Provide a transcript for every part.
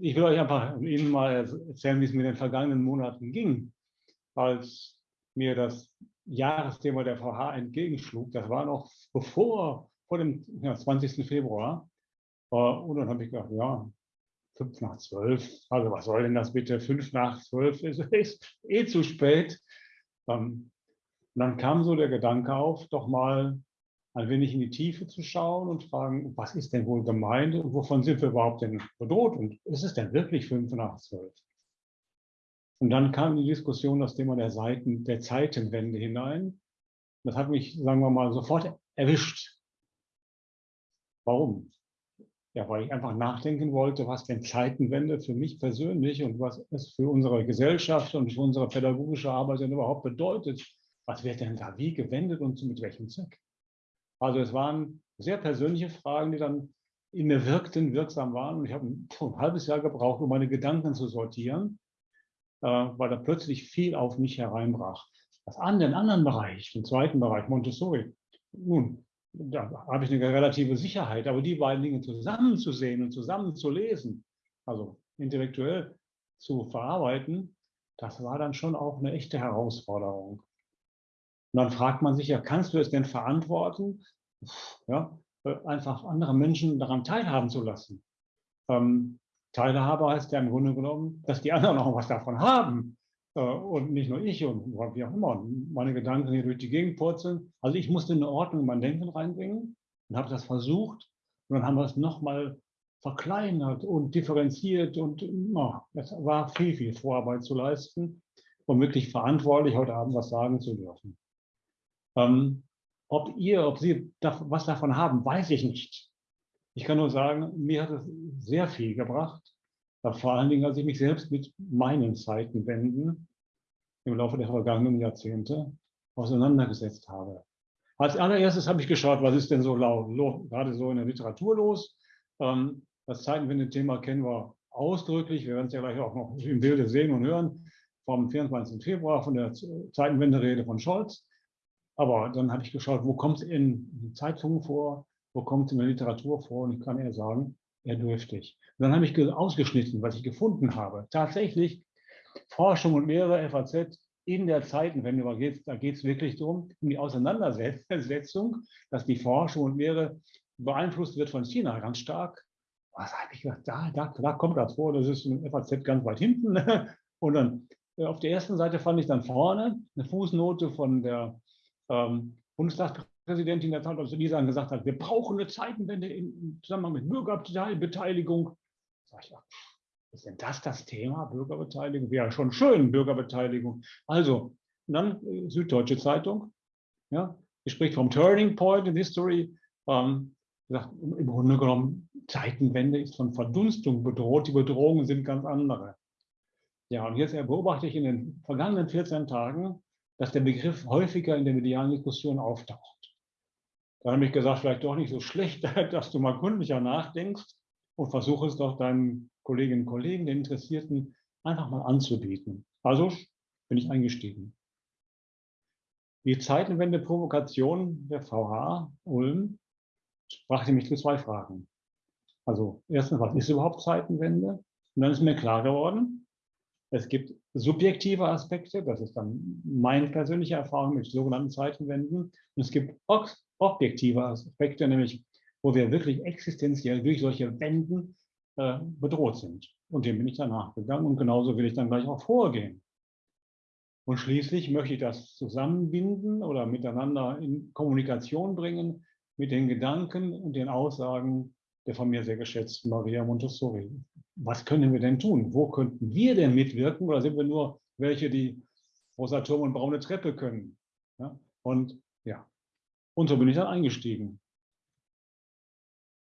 ich will euch einfach Ihnen mal erzählen, wie es mir in den vergangenen Monaten ging, als mir das Jahresthema der VH entgegenschlug. Das war noch bevor, vor dem ja, 20. Februar. Äh, und dann habe ich gedacht, ja, fünf nach zwölf, also was soll denn das bitte? Fünf nach zwölf ist, ist eh zu spät. Ähm, dann kam so der Gedanke auf, doch mal ein wenig in die Tiefe zu schauen und fragen, was ist denn wohl gemeint und wovon sind wir überhaupt denn bedroht und ist es denn wirklich fünf nach zwölf? Und dann kam die Diskussion das Thema der Seiten, der Zeitenwende hinein. Das hat mich, sagen wir mal, sofort erwischt. Warum? Ja, weil ich einfach nachdenken wollte, was denn Zeitenwende für mich persönlich und was es für unsere Gesellschaft und für unsere pädagogische Arbeit denn überhaupt bedeutet. Was wird denn da wie gewendet und mit welchem Zweck? Also es waren sehr persönliche Fragen, die dann in mir wirkten, wirksam waren. Und ich habe ein, halbes Jahr gebraucht, um meine Gedanken zu sortieren, äh, weil da plötzlich viel auf mich hereinbrach. Das an den anderen Bereich, den zweiten Bereich, Montessori, nun, da habe ich eine relative Sicherheit, aber die beiden Dinge zusammenzusehen und zusammenzulesen, also intellektuell zu verarbeiten, das war dann schon auch eine echte Herausforderung. Und dann fragt man sich ja, kannst du es denn verantworten, ja, einfach andere Menschen daran teilhaben zu lassen? Ähm, Teilhabe heißt ja im Grunde genommen, dass die anderen auch was davon haben äh, und nicht nur ich und wie auch immer, meine Gedanken hier durch die Gegend purzeln. Also ich musste eine Ordnung in mein Denken reinbringen und habe das versucht und dann haben wir es nochmal verkleinert und differenziert und oh, es war viel, viel Vorarbeit zu leisten, um wirklich verantwortlich heute Abend was sagen zu dürfen. Ähm, ob ihr, ob Sie da, was davon haben, weiß ich nicht. Ich kann nur sagen, mir hat es sehr viel gebracht, vor allen Dingen, als ich mich selbst mit meinen Zeitenwenden im Laufe der vergangenen Jahrzehnte auseinandergesetzt habe. Als allererstes habe ich geschaut, was ist denn so laut, gerade so in der Literatur los. Ähm, das Zeitenwende-Thema kennen wir ausdrücklich. Wir werden es ja gleich auch noch im Bilde sehen und hören vom 24. Februar von der Zeitenwende-Rede von Scholz. Aber dann habe ich geschaut, wo kommt es in Zeitungen vor, wo kommt es in der Literatur vor und ich kann eher sagen, eher dürftig. Und dann habe ich ausgeschnitten, was ich gefunden habe. Tatsächlich Forschung und Lehre, FAZ, in der Zeitenwende, da geht es wirklich darum, um die Auseinandersetzung, dass die Forschung und Lehre beeinflusst wird von China ganz stark. Was habe ich gedacht, da, da, da kommt das vor, das ist in FAZ ganz weit hinten. Und dann äh, auf der ersten Seite fand ich dann vorne eine Fußnote von der ähm, Bundestagspräsidentin der Zeit, also die dann gesagt hat, wir brauchen eine Zeitenwende im Zusammenhang mit Bürgerbeteiligung. Sag ich, ja, ist denn das das Thema, Bürgerbeteiligung? Wäre schon schön, Bürgerbeteiligung. Also, dann äh, Süddeutsche Zeitung, ja, die spricht vom Turning Point in History. Ähm, sagt, Im Grunde genommen, Zeitenwende ist von Verdunstung bedroht, die Bedrohungen sind ganz andere. Ja, und jetzt beobachte ich in den vergangenen 14 Tagen, dass der Begriff häufiger in der medialen Diskussion auftaucht. Da habe ich gesagt, vielleicht doch nicht so schlecht, dass du mal gründlicher nachdenkst und versuche es doch deinen Kolleginnen und Kollegen, den Interessierten, einfach mal anzubieten. Also bin ich eingestiegen. Die Zeitenwende-Provokation der VH Ulm brachte mich zu zwei Fragen. Also erstens, was ist überhaupt Zeitenwende? Und dann ist mir klar geworden, es gibt subjektive Aspekte, das ist dann meine persönliche Erfahrung mit sogenannten Zeitenwenden. Und es gibt objektive Aspekte, nämlich wo wir wirklich existenziell durch solche Wenden äh, bedroht sind. Und dem bin ich dann nachgegangen und genauso will ich dann gleich auch vorgehen. Und schließlich möchte ich das zusammenbinden oder miteinander in Kommunikation bringen mit den Gedanken und den Aussagen der von mir sehr geschätzten Maria Montessori was können wir denn tun? Wo könnten wir denn mitwirken? Oder sind wir nur welche, die rosa Turm und braune Treppe können? Ja? Und ja, und so bin ich dann eingestiegen.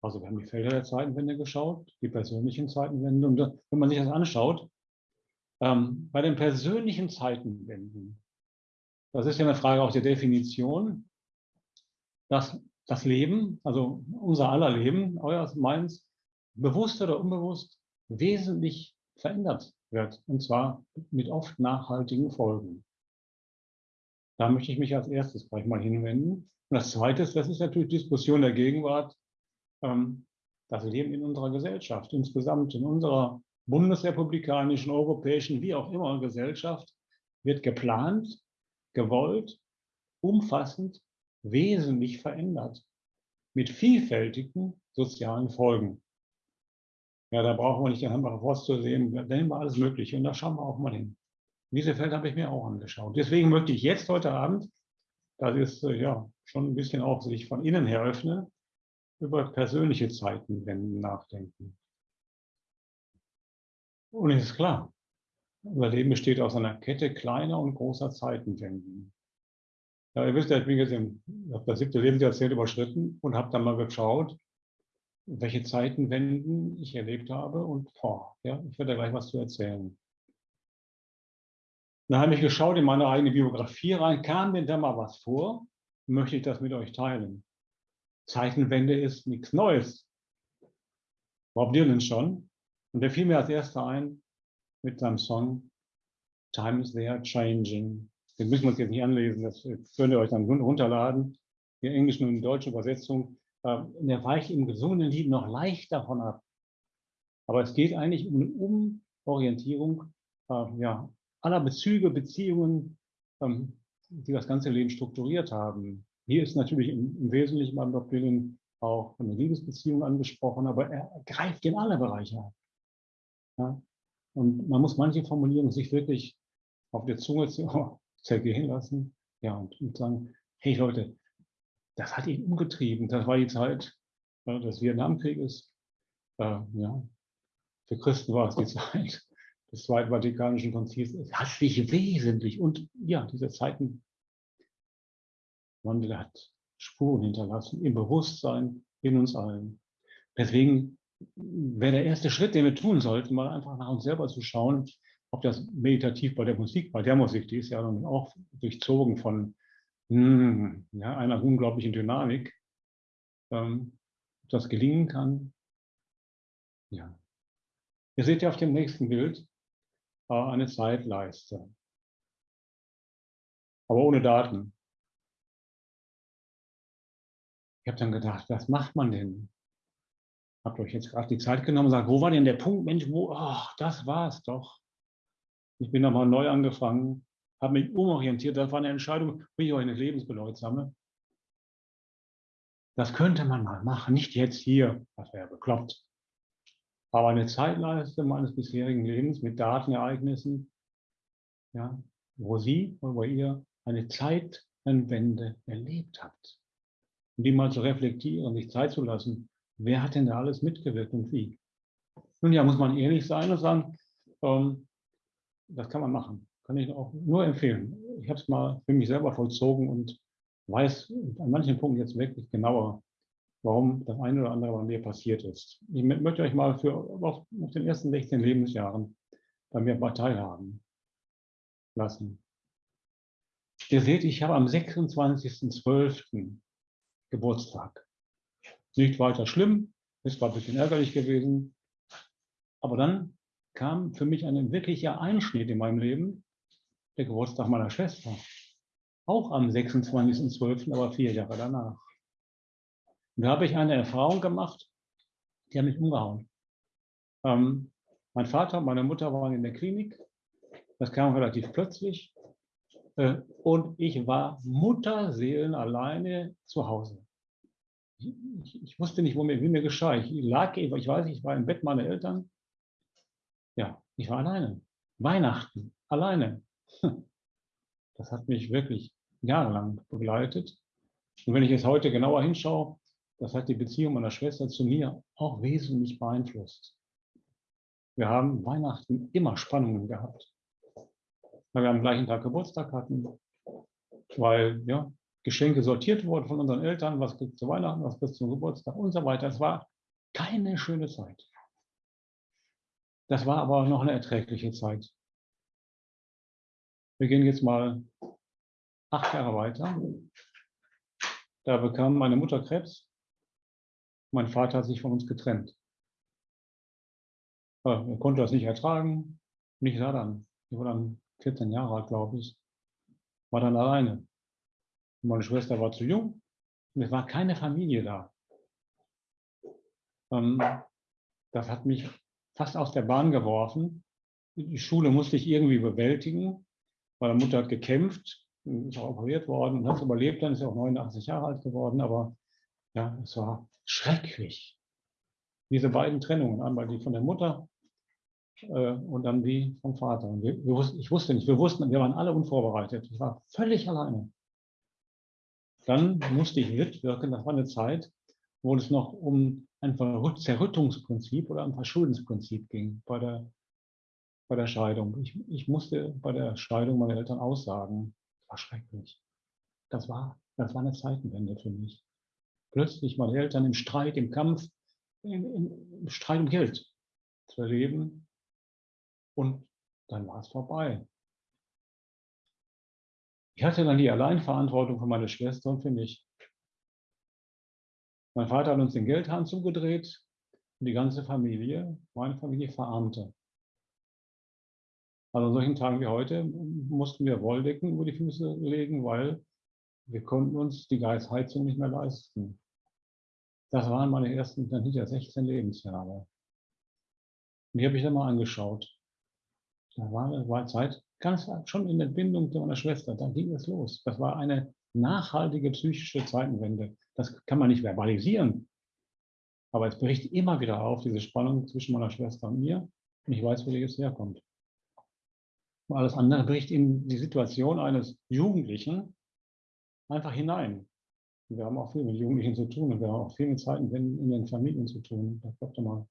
Also wir haben die Felder der Zeitenwende geschaut, die persönlichen Zeitenwende. Und wenn man sich das anschaut, ähm, bei den persönlichen Zeitenwenden, das ist ja eine Frage auch der Definition, dass das Leben, also unser aller Leben, euer, meins, bewusst oder unbewusst, wesentlich verändert wird, und zwar mit oft nachhaltigen Folgen. Da möchte ich mich als erstes gleich mal hinwenden. Und das Zweite ist, das ist natürlich Diskussion der Gegenwart, ähm, das Leben in unserer Gesellschaft, insgesamt in unserer bundesrepublikanischen, europäischen, wie auch immer Gesellschaft wird geplant, gewollt, umfassend, wesentlich verändert, mit vielfältigen sozialen Folgen. Ja, da brauchen wir nicht den Hambacher Forst zu sehen, da nehmen wir alles Mögliche und da schauen wir auch mal hin. Diese Fälle habe ich mir auch angeschaut. Deswegen möchte ich jetzt heute Abend, das ist äh, ja schon ein bisschen auch sich von innen her öffnen, über persönliche Zeitenwenden nachdenken. Und es ist klar, unser Leben besteht aus einer Kette kleiner und großer Zeitenwenden. Ja, ihr wisst ja, ich bin jetzt im, habe das siebte Lebensjahrzehnt überschritten und habe dann mal geschaut, welche Zeitenwenden ich erlebt habe und boah, ja, ich werde da gleich was zu erzählen. Dann habe ich geschaut in meine eigene Biografie rein, kam mir da mal was vor, möchte ich das mit euch teilen. Zeitenwende ist nichts Neues. Bob Dylan schon. Und der fiel mir als erster ein mit seinem Song Times They Are Changing. Den müssen wir uns jetzt nicht anlesen, das könnt ihr euch dann runterladen. Die englische und deutsche Übersetzung. Ähm, der weicht im gesungenen Lied noch leicht davon ab. Aber es geht eigentlich um eine Umorientierung äh, ja, aller Bezüge, Beziehungen, ähm, die das ganze Leben strukturiert haben. Hier ist natürlich im, Wesentlichen beim Dr. Dylan auch eine Liebesbeziehung angesprochen, aber er greift in alle Bereiche ab. Ja? Und man muss manche Formulierungen sich wirklich auf der Zunge zergehen lassen ja, und, und sagen, hey Leute, das hat ihn umgetrieben. Das war die Zeit äh, des Vietnamkrieges. Äh, ja. Für Christen war es die Zeit des Zweiten Vatikanischen Konzils. Es hat sich wesentlich und ja, diese Zeiten Wandel hat Spuren hinterlassen im Bewusstsein in uns allen. Deswegen wäre der erste Schritt, den wir tun sollten, mal einfach nach uns selber zu schauen, ob das meditativ bei der Musik, bei der Musik, die ist ja auch durchzogen von hm, ja, einer unglaublichen Dynamik, ähm, ob das gelingen kann. Ja. Ihr seht ja auf dem nächsten Bild äh, eine Zeitleiste, aber ohne Daten. Ich habe dann gedacht, was macht man denn? Habt euch jetzt gerade die Zeit genommen und sagt, wo war denn der Punkt, Mensch, wo, ach, das war es doch. Ich bin nochmal neu angefangen, habe mich umorientiert. Das war eine Entscheidung, wie ich euch eine lebensbedeutsame. Das könnte man mal machen, nicht jetzt hier, das wäre bekloppt. Aber eine Zeitleiste meines bisherigen Lebens mit Datenereignissen, ja, wo Sie oder wo ihr eine Zeitenwende erlebt habt und die mal zu reflektieren, sich Zeit zu lassen. Wer hat denn da alles mitgewirkt und wie? Nun ja, muss man ehrlich sein und sagen, ähm, das kann man machen. Kann ich auch nur empfehlen. Ich habe es mal für mich selber vollzogen und weiß an manchen Punkten jetzt wirklich genauer, warum das eine oder andere bei mir passiert ist. Ich möchte euch mal für auf, auf den ersten 16 Lebensjahren bei mir teilhaben lassen. Ihr seht, ich habe am 26.12. Geburtstag. Nicht weiter schlimm, ist zwar ein bisschen ärgerlich gewesen, aber dann kam für mich ein wirklicher Einschnitt in meinem Leben, der Geburtstag meiner Schwester. Auch am 26.12., aber vier Jahre danach. Und da habe ich eine Erfahrung gemacht, die hat mich umgehauen. Ähm, mein Vater und meine Mutter waren in der Klinik. Das kam relativ plötzlich. Äh, und ich war Mutterseelen alleine zu Hause ich, ich, wusste nicht, wo mir, wie mir geschah. Ich lag, ich weiß, ich war im Bett meiner Eltern. Ja, ich war alleine. Weihnachten, alleine. Das hat mich wirklich jahrelang begleitet. Und wenn ich jetzt heute genauer hinschaue, das hat die Beziehung meiner Schwester zu mir auch wesentlich beeinflusst. Wir haben Weihnachten immer Spannungen gehabt. Weil wir am gleichen Tag Geburtstag hatten. Weil, ja, Geschenke sortiert wurden von unseren Eltern, was gibt zu Weihnachten, was gibt zum Geburtstag und so weiter. Es war keine schöne Zeit. Das war aber noch eine erträgliche Zeit. Wir gehen jetzt mal acht Jahre weiter. Da bekam meine Mutter Krebs. Mein Vater hat sich von uns getrennt. Er konnte das nicht ertragen. Und ich sah dann, ich war dann 14 Jahre alt, glaube ich, war dann alleine. Meine Schwester war zu jung und es war keine Familie da. Ähm, das hat mich fast aus der Bahn geworfen. Die Schule musste ich irgendwie bewältigen. Meine Mutter hat gekämpft, ist auch operiert worden und hat es überlebt, dann ist sie auch 89 Jahre alt geworden. Aber ja, es war schrecklich. Diese beiden Trennungen, einmal die von der Mutter äh, und dann die vom Vater. Und wir, wir wussten, ich wusste nicht, wir wussten, wir waren alle unvorbereitet. Ich war völlig alleine. Dann musste ich mitwirken, das war eine Zeit, wo es noch um ein Zerrüttungsprinzip oder ein Verschuldensprinzip ging bei der, bei der Scheidung. Ich, ich musste bei der Scheidung meiner Eltern aussagen. Das war schrecklich. Das war, das war eine Zeitenwende für mich. Plötzlich meine Eltern im Streit, im Kampf, im, im Streit um Geld zu erleben. Und dann war es vorbei. Ich hatte dann die Alleinverantwortung für meine Schwester und für mich. Mein Vater hat uns den Geldhahn zugedreht und die ganze Familie, meine Familie, verarmte. Also an solchen Tagen wie heute mussten wir Wolldecken über die Füße legen, weil wir konnten uns die Geistheizung nicht mehr leisten. Das waren meine ersten, dann hinter 16 Lebensjahre. Und die habe ich dann mal angeschaut. Da war, war Zeit, ganz schon in der Bindung zu meiner Schwester, da ging es los. Das war eine nachhaltige psychische Zeitenwende. Das kann man nicht verbalisieren. Aber es bricht immer wieder auf, diese Spannung zwischen meiner Schwester und mir. Und ich weiß, wo die jetzt herkommt. Und alles andere bricht in die Situation eines Jugendlichen einfach hinein. Und wir haben auch viel mit Jugendlichen zu tun und wir haben auch viel mit Zeitenwenden in den Familien zu tun. Das glaubt mal.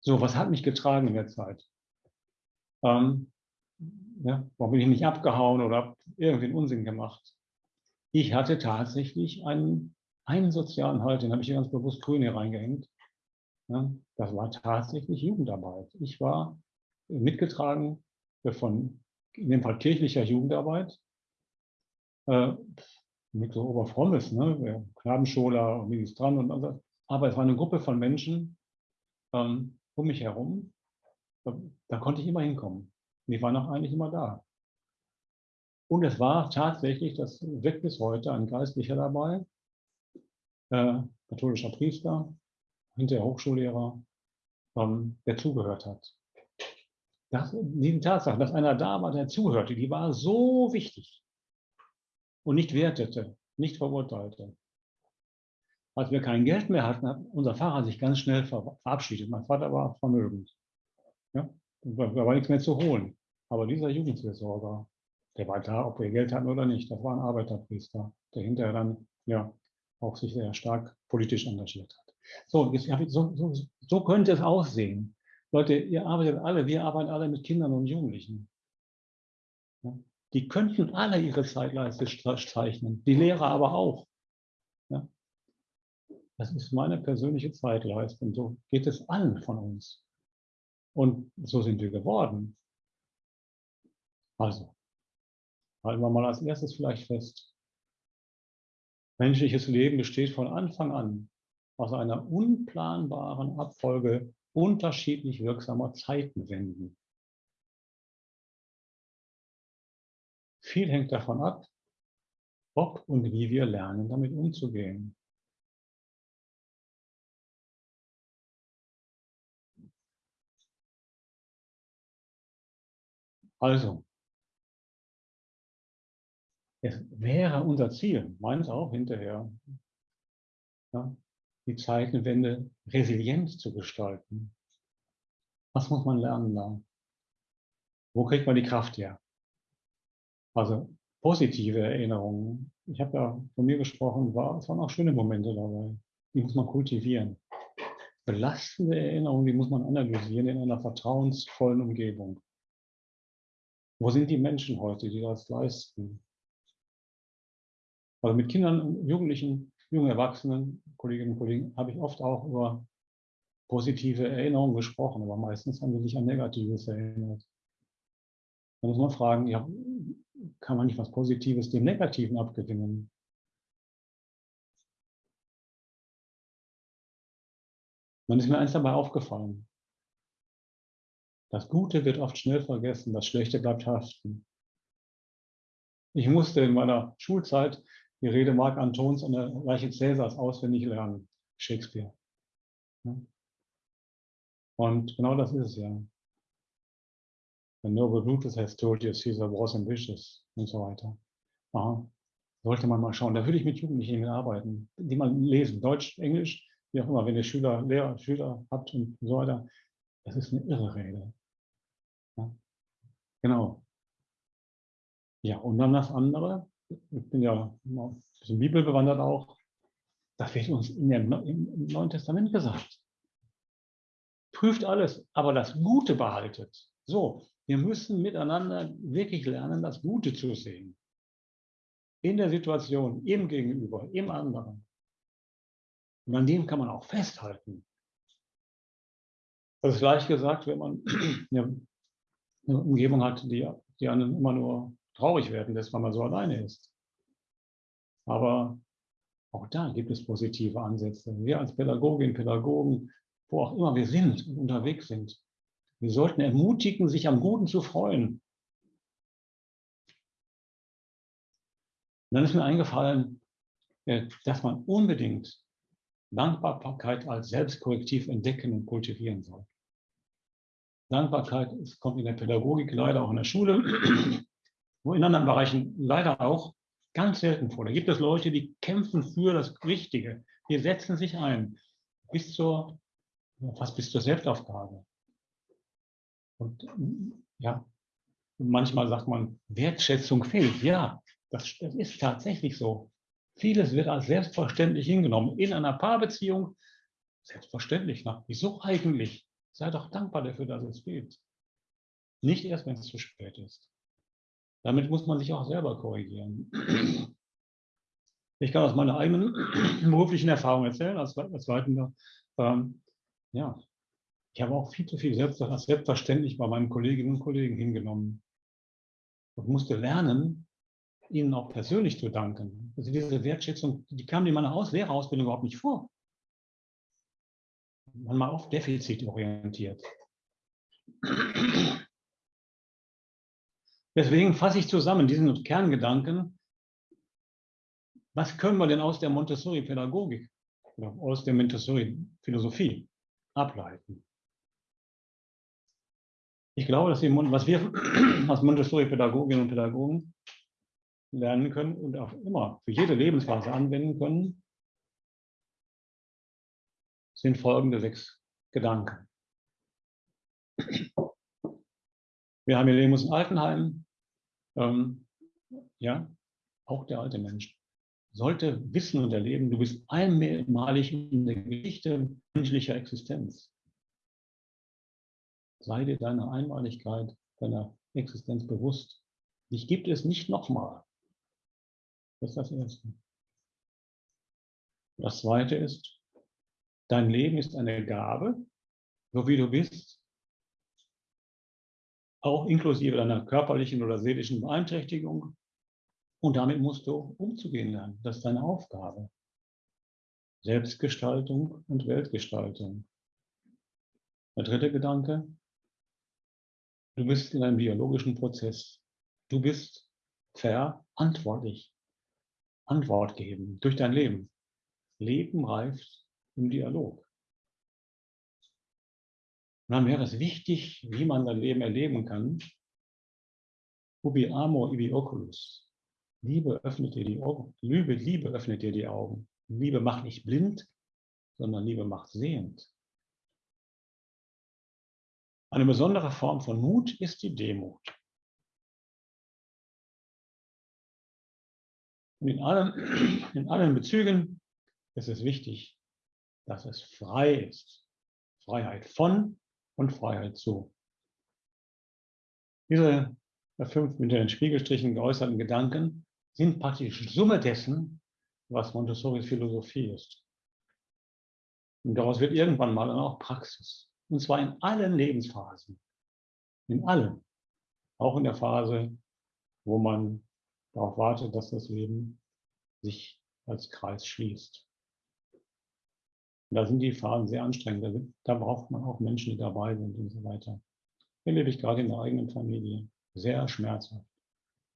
So, was hat mich getragen in der Zeit? Ähm, ja, warum bin ich nicht abgehauen oder habe irgendwie einen Unsinn gemacht? Ich hatte tatsächlich einen, einen sozialen Halt, den habe ich hier ganz bewusst grün hier reingehängt. Ja, das war tatsächlich Jugendarbeit. Ich war mitgetragen von, in dem Fall kirchlicher Jugendarbeit, äh, mit so Oberfrommes, ne? Knabenscholer und Ministrant und so. Aber es war eine Gruppe von Menschen ähm, um mich herum, da, da konnte ich immer hinkommen. Die waren auch eigentlich immer da. Und es war tatsächlich, das wirkt bis heute, ein Geistlicher dabei, äh, katholischer Priester, hinterher Hochschullehrer, ähm, der zugehört hat. Das, die Tatsache, dass einer da war, der zuhörte, die war so wichtig und nicht wertete, nicht verurteilte. Als wir kein Geld mehr hatten, hat unser Pfarrer sich ganz schnell verabschiedet. Mein Vater war vermögend. Ja? Da war nichts mehr zu holen. Aber dieser Jugendseelsorger, der war da, ob wir Geld hatten oder nicht. Das war ein Arbeiterpriester, der hinterher dann ja auch sich sehr stark politisch engagiert hat. So, jetzt, so, so, so könnte es aussehen. Leute, ihr arbeitet alle, wir arbeiten alle mit Kindern und Jugendlichen. Ja? Die könnten alle ihre Zeitleiste zeichnen, die Lehrer aber auch. Ja? Das ist meine persönliche Zeitleiste und so geht es allen von uns. Und so sind wir geworden. Also, halten wir mal als erstes vielleicht fest. Menschliches Leben besteht von Anfang an aus einer unplanbaren Abfolge unterschiedlich wirksamer Zeitenwenden. Viel hängt davon ab, ob und wie wir lernen, damit umzugehen. Also, es wäre unser Ziel, meins auch hinterher, ja, die Zeitenwende resilient zu gestalten. Was muss man lernen da? Wo kriegt man die Kraft her? Also positive Erinnerungen. Ich habe ja von mir gesprochen, war, es waren auch schöne Momente dabei. Die muss man kultivieren. Belastende Erinnerungen, die muss man analysieren in einer vertrauensvollen Umgebung. Wo sind die Menschen heute, die das leisten? Also mit Kindern, Jugendlichen, jungen Erwachsenen, Kolleginnen und Kollegen, habe ich oft auch über positive Erinnerungen gesprochen, aber meistens haben sie sich an Negatives erinnert. Da muss man fragen, ja, kann man nicht was Positives dem Negativen abgewinnen? Dann ist mir eins dabei aufgefallen. Das Gute wird oft schnell vergessen, das Schlechte bleibt haften. Ich musste in meiner Schulzeit die Rede Marc Antons an der Leiche Cäsars auswendig lernen, Shakespeare. Und genau das ist es ja. The noble Brutus has told you Caesar was ambitious und so weiter. Aha. Sollte man mal schauen. Da würde ich mit Jugendlichen arbeiten, die man lesen, Deutsch, Englisch, wie auch immer, wenn ihr Schüler, Lehrer, Schüler habt und so weiter. Das ist eine irre Rede. Ja. Genau. Ja, und dann das andere, ich bin ja ein bisschen bibelbewandert auch, das wird uns in dem, im Neuen Testament gesagt. Prüft alles, aber das Gute behaltet. So, wir müssen miteinander wirklich lernen, das Gute zu sehen. In der Situation, im Gegenüber, im anderen. Und an dem kann man auch festhalten. Das ist leicht gesagt, wenn man eine Umgebung hat, die, die einen immer nur traurig werden lässt, weil man so alleine ist. Aber auch da gibt es positive Ansätze. Wir als Pädagoginnen, Pädagogen, wo auch immer wir sind und unterwegs sind, wir sollten ermutigen, sich am Guten zu freuen. Und dann ist mir eingefallen, äh, dass man unbedingt Dankbarkeit als Selbstkorrektiv entdecken und kultivieren soll. Dankbarkeit kommt in der Pädagogik leider auch in der Schule, wo in anderen Bereichen leider auch ganz selten vor. Da gibt es Leute, die kämpfen für das Richtige. Die setzen sich ein bis zur, fast bis zur Selbstaufgabe. Und ja, manchmal sagt man, Wertschätzung fehlt. Ja, das, das ist tatsächlich so. Vieles wird als selbstverständlich hingenommen. In einer Paarbeziehung selbstverständlich. Na, wieso eigentlich? Sei doch dankbar dafür, dass es geht. Nicht erst, wenn es zu spät ist. Damit muss man sich auch selber korrigieren. Ich kann aus meiner eigenen beruflichen Erfahrung erzählen, als, als Leitender. Ähm, ja, ich habe auch viel zu viel selbst, als selbstverständlich bei meinen Kolleginnen und Kollegen hingenommen und musste lernen, ihnen auch persönlich zu danken. Also diese Wertschätzung, die kam in meiner Aus Lehrerausbildung überhaupt nicht vor. Manchmal oft defizitorientiert. Deswegen fasse ich zusammen diesen Kerngedanken, was können wir denn aus der Montessori-Pädagogik oder aus der Montessori-Philosophie ableiten? Ich glaube, dass wir, was wir als Montessori-Pädagoginnen und Pädagogen lernen können und auch immer für jede Lebensphase anwenden können, sind folgende sechs Gedanken. Wir haben hier Lemus in Altenheim. Ähm, ja, auch der alte Mensch sollte wissen und erleben, du bist einmalig in der Geschichte menschlicher Existenz. Sei dir deiner Einmaligkeit, deiner Existenz bewusst. Dich gibt es nicht nochmal. Das ist das Erste. Das Zweite ist, dein Leben ist eine Gabe, so wie du bist, auch inklusive deiner körperlichen oder seelischen Beeinträchtigung. Und damit musst du umzugehen lernen. Das ist deine Aufgabe. Selbstgestaltung und Weltgestaltung. Der dritte Gedanke, du bist in einem biologischen Prozess. Du bist verantwortlich. Antwort geben durch dein Leben. Leben reift im Dialog. Und dann wäre es wichtig, wie man sein Leben erleben kann. Ubi amor ibi oculus. Liebe öffnet dir die Augen. Liebe, Liebe öffnet dir die Augen. Liebe macht nicht blind, sondern Liebe macht sehend. Eine besondere Form von Mut ist die Demut. Und in allen, in allen Bezügen ist es wichtig, dass es frei ist. Freiheit von und Freiheit zu. Diese fünf mit den Spiegelstrichen geäußerten Gedanken sind praktisch Summe dessen, was Montessoris Philosophie ist. Und daraus wird irgendwann mal dann auch Praxis. Und zwar in allen Lebensphasen. In allen. Auch in der Phase, wo man darauf wartet, dass das Leben sich als Kreis schließt. Und da sind die Phasen sehr anstrengend. Da, da braucht man auch Menschen, die dabei sind und so weiter. Erlebe ich gerade in der eigenen Familie. Sehr schmerzhaft.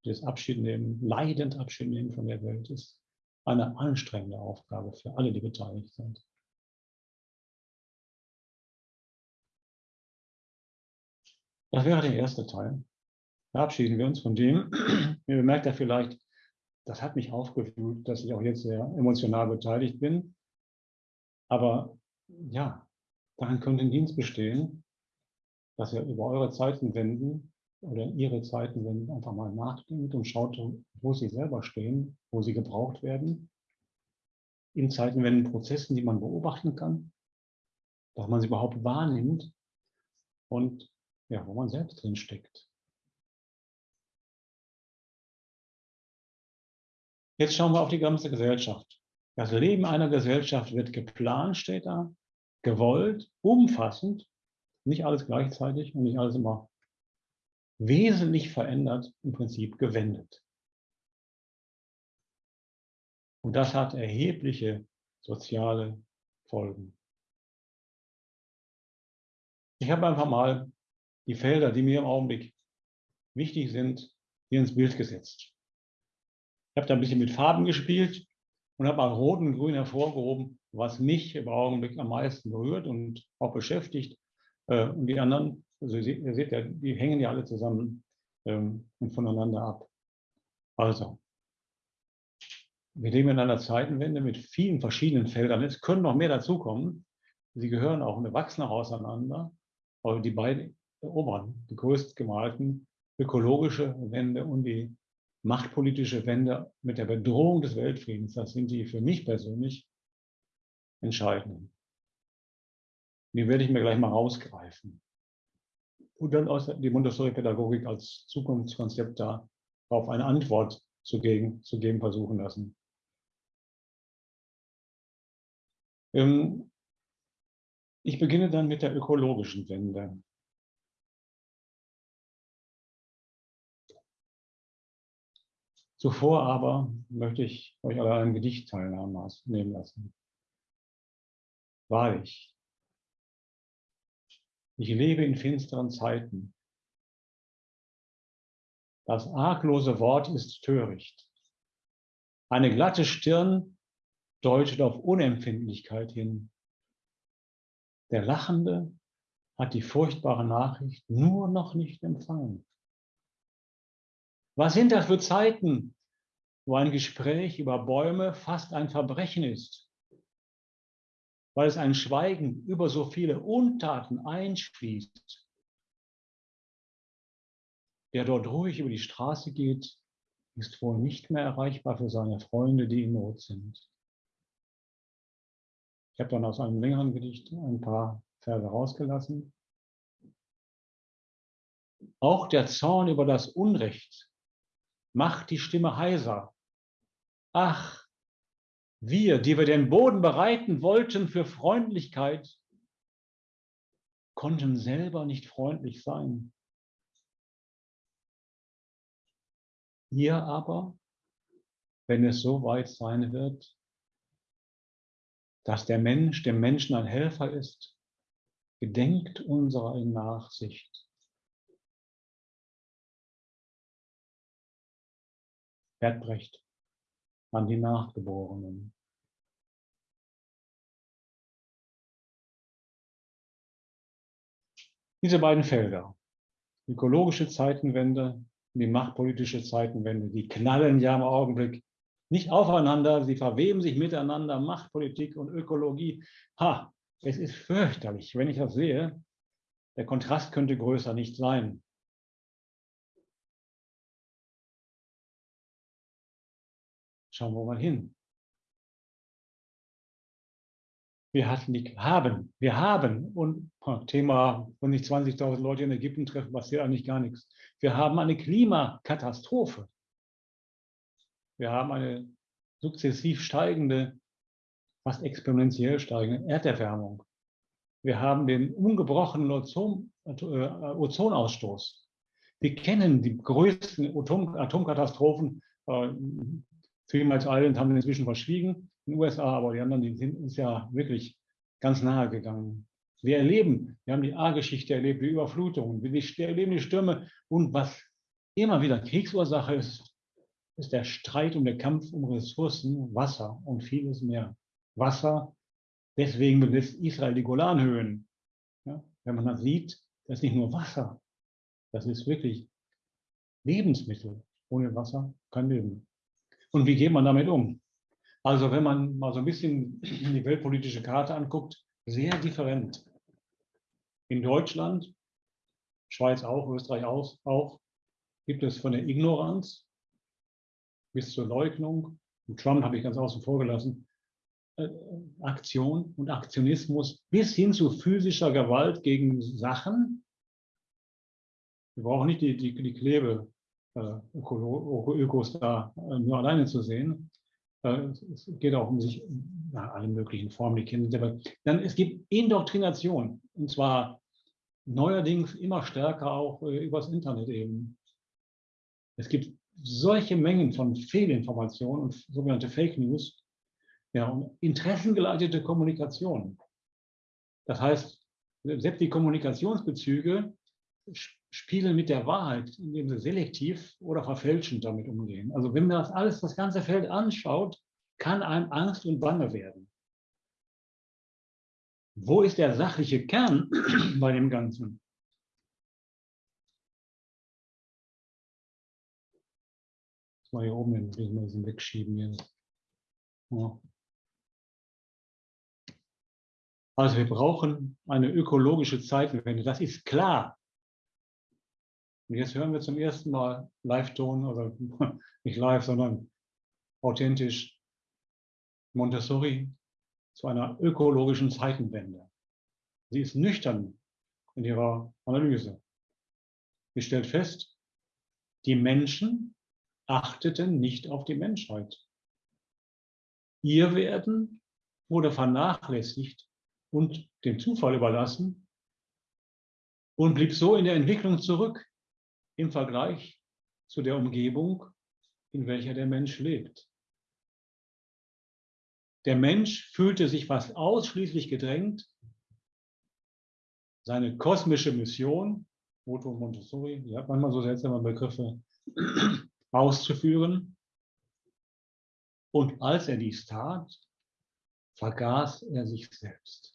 Das Abschied nehmen, leidend Abschied nehmen von der Welt ist eine anstrengende Aufgabe für alle, die beteiligt sind. Das wäre der erste Teil. Verabschieden wir uns von dem. Ihr bemerkt ja vielleicht, das hat mich aufgefühlt, dass ich auch jetzt sehr emotional beteiligt bin. Aber ja, daran könnte ein Dienst bestehen, dass ihr über eure Zeitenwenden oder ihre Zeitenwenden einfach mal nachdenkt und schaut, wo sie selber stehen, wo sie gebraucht werden. In Zeitenwendenprozessen, die man beobachten kann, dass man sie überhaupt wahrnimmt und ja, wo man selbst drin steckt. Jetzt schauen wir auf die ganze Gesellschaft. Das Leben einer Gesellschaft wird geplant, steht da, gewollt, umfassend, nicht alles gleichzeitig und nicht alles immer wesentlich verändert, im Prinzip gewendet. Und das hat erhebliche soziale Folgen. Ich habe einfach mal die Felder, die mir im Augenblick wichtig sind, hier ins Bild gesetzt. Ich habe da ein bisschen mit Farben gespielt und habe mal Rot und Grün hervorgehoben, was mich im Augenblick am meisten berührt und auch beschäftigt. Äh, und die anderen, also ihr seht ja, die hängen ja alle zusammen ähm, und voneinander ab. Also, wir leben in einer Zeitenwende mit vielen verschiedenen Feldern. Es können noch mehr dazukommen. Sie gehören auch und wachsen auch auseinander. Aber die beiden oberen, die größt gemalten, ökologische Wende und die machtpolitische Wende mit der Bedrohung des Weltfriedens, das sind die für mich persönlich entscheidenden. Die werde ich mir gleich mal rausgreifen. Und dann aus die Montessori-Pädagogik als Zukunftskonzept darauf eine Antwort zu geben, zu geben versuchen lassen. Ähm, ich beginne dann mit der ökologischen Wende. Zuvor aber möchte ich euch alle ein Gedicht teilnehmen lassen. Wahrlich, ich lebe in finsteren Zeiten. Das arglose Wort ist töricht. Eine glatte Stirn deutet auf Unempfindlichkeit hin. Der Lachende hat die furchtbare Nachricht nur noch nicht empfangen. Was sind das für Zeiten, wo ein Gespräch über Bäume fast ein Verbrechen ist, weil es ein Schweigen über so viele Untaten einschließt. Wer dort ruhig über die Straße geht, ist wohl nicht mehr erreichbar für seine Freunde, die in Not sind. Ich habe dann aus einem längeren Gedicht ein paar Verse rausgelassen. Auch der Zorn über das Unrecht macht die Stimme heiser. Ach, wir, die wir den Boden bereiten wollten für Freundlichkeit, konnten selber nicht freundlich sein. Ihr aber, wenn es so weit sein wird, dass der Mensch dem Menschen ein Helfer ist, gedenkt unserer Nachsicht. Herbrecht an die Nachgeborenen. Diese beiden Felder, ökologische Zeitenwende und die machtpolitische Zeitenwende, die knallen ja im Augenblick nicht aufeinander, sie verweben sich miteinander, Machtpolitik und Ökologie. Ha, es ist fürchterlich, wenn ich das sehe. Der Kontrast könnte größer nicht sein. Schauen wir mal hin. Wir hatten die, haben, wir haben, und Thema, wenn nicht 20.000 Leute in Ägypten treffen, passiert eigentlich gar nichts. Wir haben eine Klimakatastrophe. Wir haben eine sukzessiv steigende, fast exponentiell steigende Erderwärmung. Wir haben den ungebrochenen äh, Ozonausstoß. Wir kennen die größten Atom, Atomkatastrophen äh, Three Miles Island haben wir inzwischen verschwiegen in den USA, aber die anderen die sind uns ja wirklich ganz nahe gegangen. Wir erleben, wir haben die A-Geschichte erlebt, die Überflutungen, wir erleben die Stürme und was immer wieder Kriegsursache ist, ist der Streit und der Kampf um Ressourcen, Wasser und vieles mehr. Wasser, deswegen besetzt Israel die Golanhöhen. Ja, wenn man das sieht, das ist nicht nur Wasser, Das ist wirklich Lebensmittel. Ohne Wasser kein Leben. Und wie geht man damit um? Also wenn man mal so ein bisschen die weltpolitische Karte anguckt, sehr different. In Deutschland, Schweiz auch, Österreich auch, auch gibt es von der Ignoranz bis zur Leugnung, und Trump habe ich ganz außen vor gelassen, äh, Aktion und Aktionismus bis hin zu physischer Gewalt gegen Sachen. Wir brauchen nicht die, die, die Klebe äh, Ökos da äh, nur alleine zu sehen. Äh, es geht auch um sich, ja, alle möglichen Formen, die kennen aber dann es gibt Indoktrination und zwar neuerdings immer stärker auch übers Internet eben. Es gibt solche Mengen von Fehlinformationen und sogenannte Fake News, ja, und interessengeleitete Kommunikation. Das heißt, selbst die Kommunikationsbezüge spielen mit der Wahrheit, indem sie selektiv oder verfälschend damit umgehen. Also wenn man das alles, das ganze Feld anschaut, kann einem Angst und Bange werden. Wo ist der sachliche Kern bei dem Ganzen? Das mal hier oben ein bisschen wegschieben. Hier. Ja. Also wir brauchen eine ökologische Zeitenwende, das ist klar. Und jetzt hören wir zum ersten Mal Live-Ton, oder nicht live, sondern authentisch Montessori zu einer ökologischen Zeitenwende. Sie ist nüchtern in ihrer Analyse. Sie stellt fest, die Menschen achteten nicht auf die Menschheit. Ihr Werden wurde vernachlässigt und dem Zufall überlassen und blieb so in der Entwicklung zurück im Vergleich zu der Umgebung, in welcher der Mensch lebt. Der Mensch fühlte sich fast ausschließlich gedrängt, seine kosmische Mission, Moto Montessori, die hat manchmal so seltsame Begriffe, auszuführen. Und als er dies tat, vergaß er sich selbst.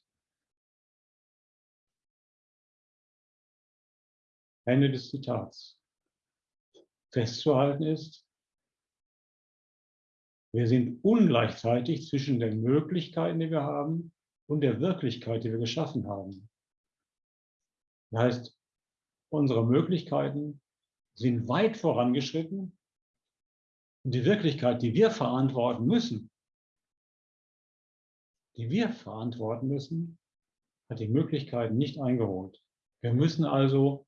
Ende des Zitats. Festzuhalten ist, wir sind ungleichzeitig zwischen den Möglichkeiten, die wir haben, und der Wirklichkeit, die wir geschaffen haben. Das heißt, unsere Möglichkeiten sind weit vorangeschritten und die Wirklichkeit, die wir verantworten müssen, die wir verantworten müssen, hat die Möglichkeiten nicht eingeholt. Wir müssen also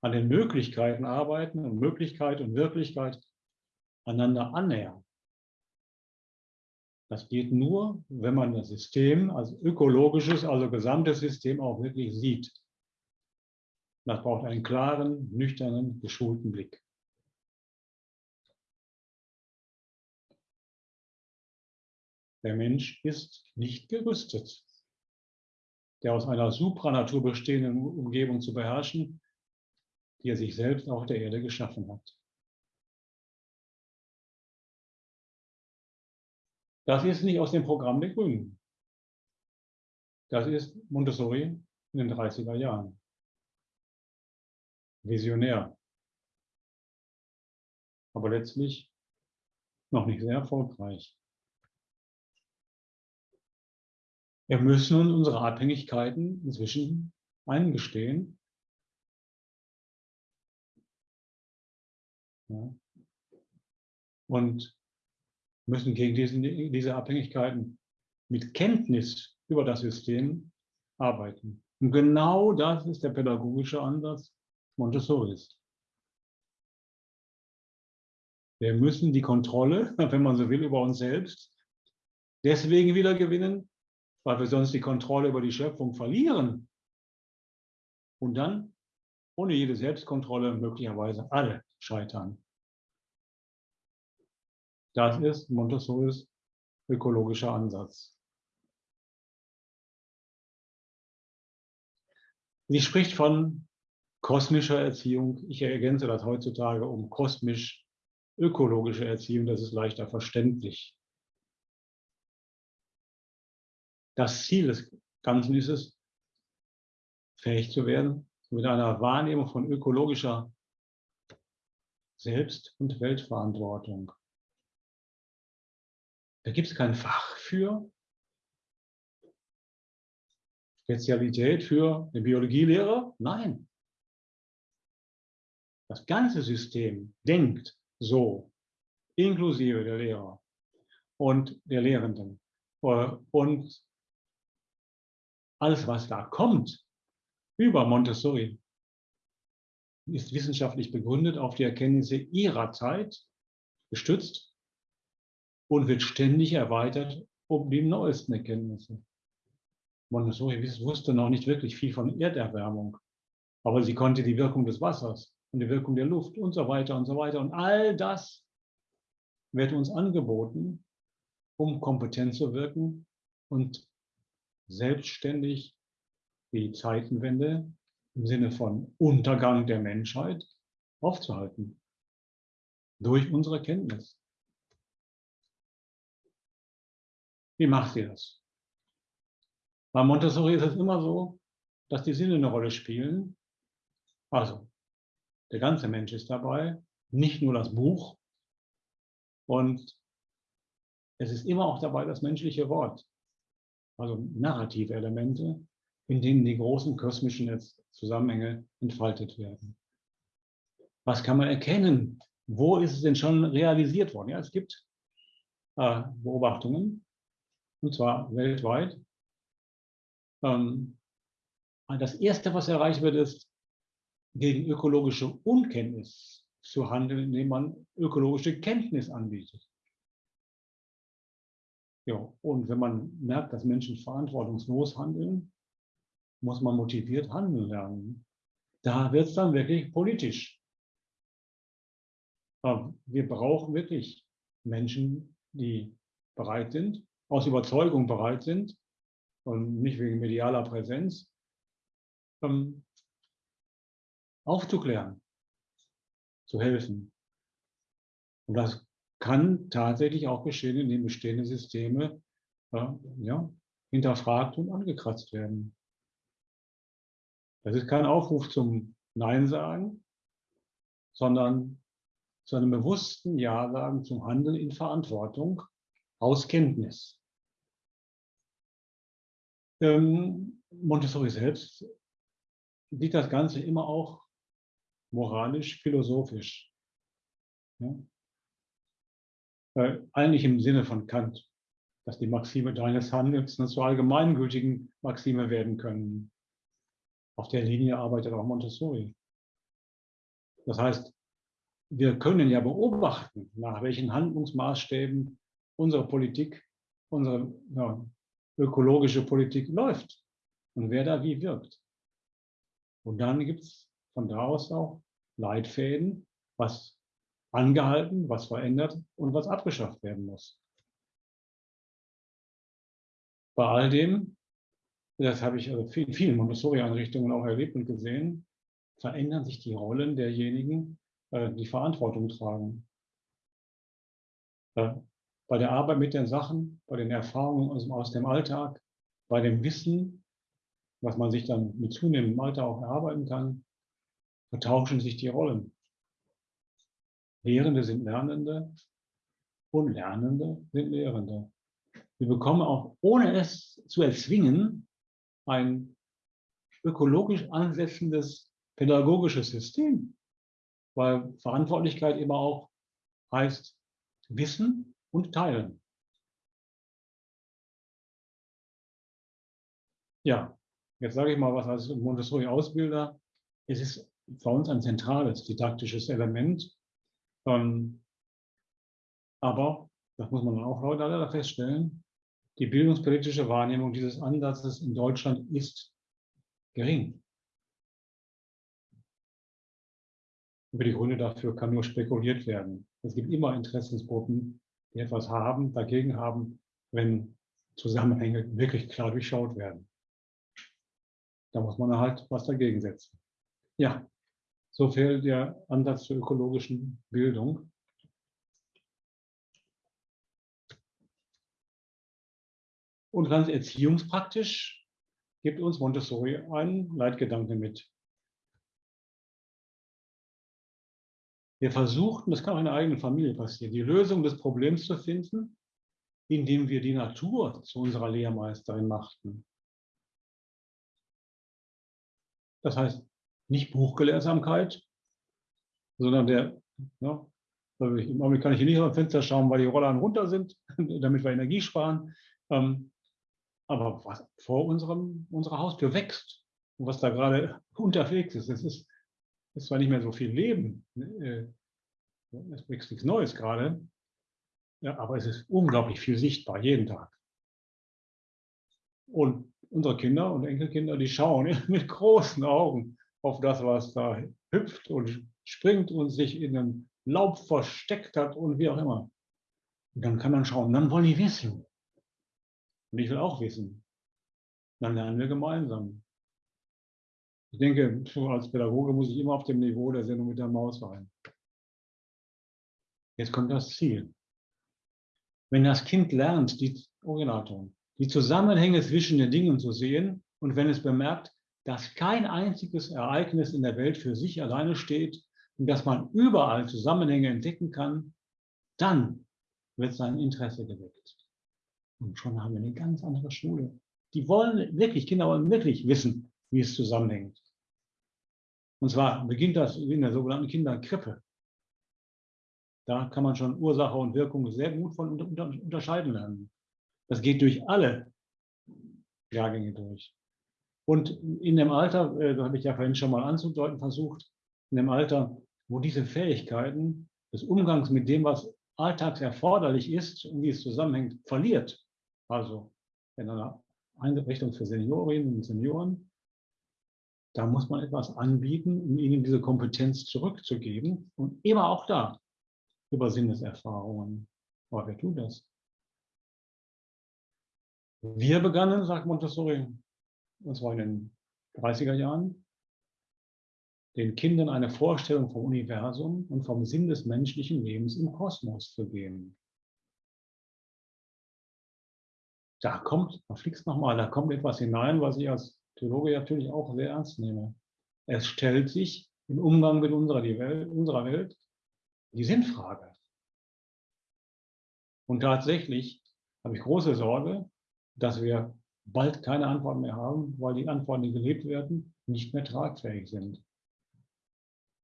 an den Möglichkeiten arbeiten und Möglichkeit und Wirklichkeit einander annähern. Das geht nur, wenn man das System als ökologisches, also gesamtes System auch wirklich sieht. Das braucht einen klaren, nüchternen, geschulten Blick. Der Mensch ist nicht gerüstet, der aus einer Supranatur bestehenden Umgebung zu beherrschen, die er sich selbst auf der Erde geschaffen hat. Das ist nicht aus dem Programm der Grünen. Das ist Montessori in den 30er Jahren. Visionär. Aber letztlich noch nicht sehr erfolgreich. Wir müssen nun unsere Abhängigkeiten inzwischen eingestehen Ja. Und müssen gegen diesen, diese Abhängigkeiten mit Kenntnis über das System arbeiten. Und genau das ist der pädagogische Ansatz Montessoris. Wir müssen die Kontrolle, wenn man so will, über uns selbst deswegen wieder gewinnen, weil wir sonst die Kontrolle über die Schöpfung verlieren. Und dann ohne jede Selbstkontrolle möglicherweise alle scheitern. Das ist Montessoris ökologischer Ansatz. Sie spricht von kosmischer Erziehung. Ich ergänze das heutzutage um kosmisch-ökologische Erziehung. Das ist leichter verständlich. Das Ziel des Ganzen ist es, fähig zu werden, mit einer Wahrnehmung von ökologischer Selbst- und Weltverantwortung. Da gibt es kein Fach für, Spezialität für den Biologielehrer? Nein. Das ganze System denkt so, inklusive der Lehrer und der Lehrenden. Und alles, was da kommt über Montessori, ist wissenschaftlich begründet auf die Erkenntnisse ihrer Zeit, gestützt und wird ständig erweitert um die neuesten Erkenntnisse. Montessori wusste noch nicht wirklich viel von Erderwärmung, aber sie konnte die Wirkung des Wassers und die Wirkung der Luft und so weiter und so weiter. Und all das wird uns angeboten, um kompetent zu wirken und selbstständig die Zeitenwende im Sinne von Untergang der Menschheit aufzuhalten. Durch unsere Kenntnis. Wie macht sie das? Bei Montessori ist es immer so, dass die Sinne eine Rolle spielen. Also, der ganze Mensch ist dabei, nicht nur das Buch. Und es ist immer auch dabei das menschliche Wort, also narrative Elemente, in denen die großen kosmischen Zusammenhänge entfaltet werden. Was kann man erkennen? Wo ist es denn schon realisiert worden? Ja, es gibt äh, Beobachtungen, und zwar weltweit, ähm, das Erste, was erreicht wird, ist, gegen ökologische Unkenntnis zu handeln, indem man ökologische Kenntnis anbietet. Ja, und wenn man merkt, dass Menschen verantwortungslos handeln, muss man motiviert handeln lernen. Da wird es dann wirklich politisch. Aber wir brauchen wirklich Menschen, die bereit sind, aus Überzeugung bereit sind, und nicht wegen medialer Präsenz, ähm, aufzuklären, zu helfen. Und das kann tatsächlich auch geschehen, indem bestehende Systeme äh, ja, hinterfragt und angekratzt werden. Das ist kein Aufruf zum Nein sagen, sondern zu einem bewussten Ja sagen zum Handeln in Verantwortung aus Kenntnis. Ähm, Montessori selbst sieht das Ganze immer auch moralisch, philosophisch. Ja? Äh, eigentlich im Sinne von Kant, dass die Maxime deines Handelns eine zu allgemeingültigen Maxime werden können. Auf der Linie arbeitet auch Montessori. Das heißt, wir können ja beobachten, nach welchen Handlungsmaßstäben unsere Politik, unsere ja, ökologische Politik läuft und wer da wie wirkt. Und dann gibt es von da aus auch Leitfäden, was angehalten, was verändert und was abgeschafft werden muss. Bei all dem, das habe ich also in vielen Montessori-Einrichtungen auch erlebt und gesehen, verändern sich die Rollen derjenigen, äh, die Verantwortung tragen bei der Arbeit mit den Sachen, bei den Erfahrungen aus, dem Alltag, bei dem Wissen, was man sich dann mit zunehmendem Alter auch erarbeiten kann, vertauschen sich die Rollen. Lehrende sind Lernende und Lernende sind Lehrende. Wir bekommen auch, ohne es zu erzwingen, ein ökologisch ansetzendes pädagogisches System, weil Verantwortlichkeit immer auch heißt Wissen und teilen. Ja, jetzt sage ich mal was als Montessori-Ausbilder. Es ist für uns ein zentrales didaktisches Element. Ähm, aber, das muss man auch leider feststellen, die bildungspolitische Wahrnehmung dieses Ansatzes in Deutschland ist gering. Über die Gründe dafür kann nur spekuliert werden. Es gibt immer Interessensgruppen, die etwas haben, dagegen haben, wenn Zusammenhänge wirklich klar durchschaut werden. Da muss man halt was dagegen setzen. Ja, so fehlt der Ansatz zur ökologischen Bildung. Und ganz erziehungspraktisch gibt uns Montessori einen Leitgedanken mit. Wir versuchten, das kann auch in der eigenen Familie passieren, die Lösung des Problems zu finden, indem wir die Natur zu unserer Lehrmeisterin machten. Das heißt, nicht Buchgelehrsamkeit, sondern der, ja, also im Augenblick kann ich hier nicht am Fenster schauen, weil die Rollern runter sind, damit wir Energie sparen. Ähm, aber was vor unserem, unserer Haustür wächst und was da gerade unterwegs ist, das ist, ist zwar nicht mehr so viel Leben, ne, äh, es wächst nichts Neues gerade, aber es ist unglaublich viel sichtbar, jeden Tag. Und unsere Kinder und Enkelkinder, die schauen mit großen Augen auf das, was da hüpft und springt und sich in einem Laub versteckt hat und wie auch immer. Und dann kann man schauen, dann wollen die wissen. Und ich will auch wissen. Dann lernen wir gemeinsam. Ich denke, als Pädagoge muss ich immer auf dem Niveau der Sendung mit der Maus sein. Jetzt kommt das Ziel. Wenn das Kind lernt, die Originalton, die Zusammenhänge zwischen den Dingen zu sehen und wenn es bemerkt, dass kein einziges Ereignis in der Welt für sich alleine steht und dass man überall Zusammenhänge entdecken kann, dann wird sein Interesse geweckt. Und schon haben wir eine ganz andere Schule. Die wollen wirklich, Kinder wollen wirklich wissen, wie es zusammenhängt. Und zwar beginnt das in der sogenannten Kinderkrippe. Da kann man schon Ursache und Wirkung sehr gut von unterscheiden lernen. Das geht durch alle Jahrgänge durch. Und in dem Alter, äh, das habe ich ja vorhin schon mal anzudeuten versucht, in dem Alter, wo diese Fähigkeiten des Umgangs mit dem, was alltags erforderlich ist und wie es zusammenhängt, verliert. Also in einer Einrichtung für Seniorinnen und Senioren, da muss man etwas anbieten, um ihnen diese Kompetenz zurückzugeben. Und immer auch da über Sinneserfahrungen. Aber wer tut das? Wir begannen, sagt Montessori, und zwar in den 30er Jahren, den Kindern eine Vorstellung vom Universum und vom Sinn des menschlichen Lebens im Kosmos zu geben. Da kommt, da fliegst nochmal, da kommt etwas hinein, was ich als Theologe natürlich auch sehr ernst nehme. Es stellt sich im Umgang mit unserer, Welt, unserer Welt die Sinnfrage. Und tatsächlich habe ich große Sorge, dass wir bald keine Antworten mehr haben, weil die Antworten, die gelebt werden, nicht mehr tragfähig sind.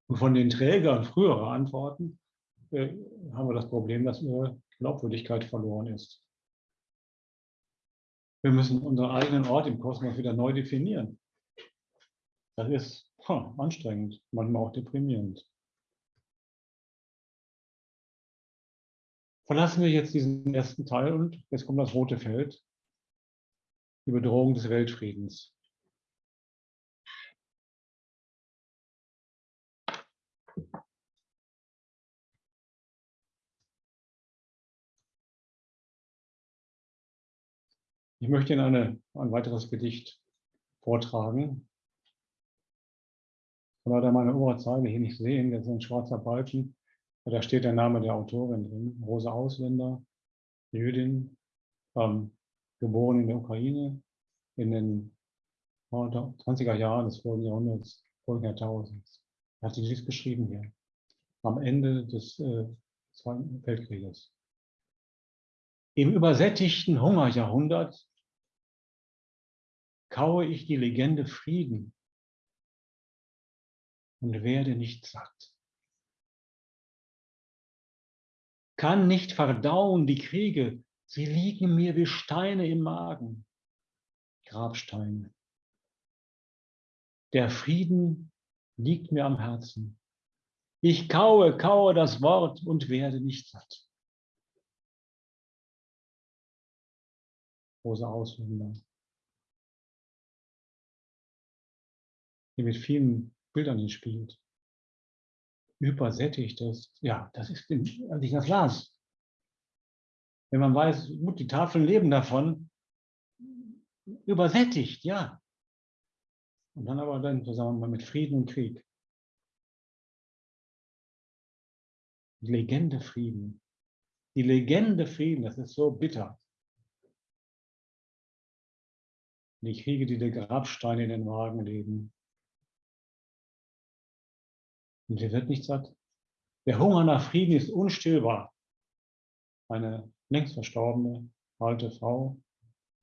Und von den Trägern früherer Antworten äh, haben wir das Problem, dass ihre Glaubwürdigkeit verloren ist. Wir müssen unseren eigenen Ort im Kosmos wieder neu definieren. Das ist huh, anstrengend, manchmal auch deprimierend. Verlassen wir jetzt diesen ersten Teil und jetzt kommt das rote Feld, die Bedrohung des Weltfriedens. Ich möchte Ihnen eine, ein weiteres Gedicht vortragen. Ich leider meine Oberzeile hier nicht sehen, das ist ein schwarzer Balken. Da steht der Name der Autorin drin, Rosa Ausländer, Jüdin, ähm, geboren in der Ukraine in den 20er Jahren des vorigen Jahrhunderts, vorigen Jahrtausends. Hat sie dies geschrieben hier, am Ende des äh, Zweiten Weltkrieges. Im übersättigten Hungerjahrhundert kaue ich die Legende Frieden und werde nicht satt. kann nicht verdauen die Kriege, sie liegen mir wie Steine im Magen, Grabsteine. Der Frieden liegt mir am Herzen. Ich kaue, kaue das Wort und werde nicht satt. Große Ausländer. Die mit vielen Bildern hier spielt übersättigt ist. Ja, das ist, als ich das las. Wenn man weiß, gut, die Tafeln leben davon, übersättigt, ja. Und dann aber dann zusammen mit Frieden und Krieg. Legende Frieden. Die Legende Frieden, das ist so bitter. Die Kriege, die der Grabsteine in den Wagen leben. Und sie wird nicht satt. Der Hunger nach Frieden ist unstillbar. Eine längst verstorbene alte Frau,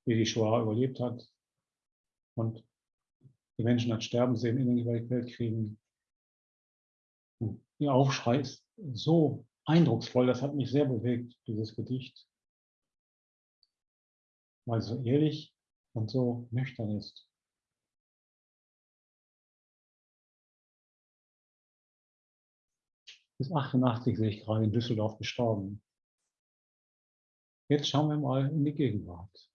die die Shoah überlebt hat und die Menschen hat sterben sehen in den Weltkriegen. Und ihr Aufschrei ist so eindrucksvoll, das hat mich sehr bewegt, dieses Gedicht, weil es so ehrlich und so nüchtern ist. Bis 88 sehe ich gerade in Düsseldorf gestorben. Jetzt schauen wir mal in die Gegenwart.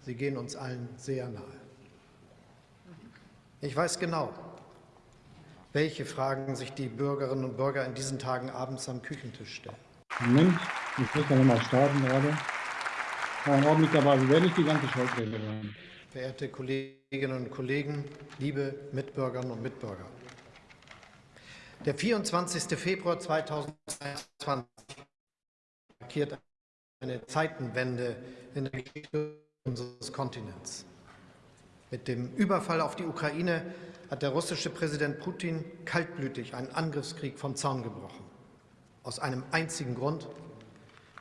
Sie gehen uns allen sehr nahe. Ich weiß genau, welche Fragen sich die Bürgerinnen und Bürger in diesen Tagen abends am Küchentisch stellen. Moment, ich muss ja mal starten gerade. Ein Augenblick dabei, wir werden nicht die ganze Scholzrede hören. Verehrte Kolleginnen und Kollegen, liebe Mitbürgerinnen und Mitbürger. Der 24. Februar 2022 markiert eine Zeitenwende in der Geschichte unseres Kontinents. Mit dem Überfall auf die Ukraine hat der russische Präsident Putin kaltblütig einen Angriffskrieg vom Zaun gebrochen. Aus einem einzigen Grund.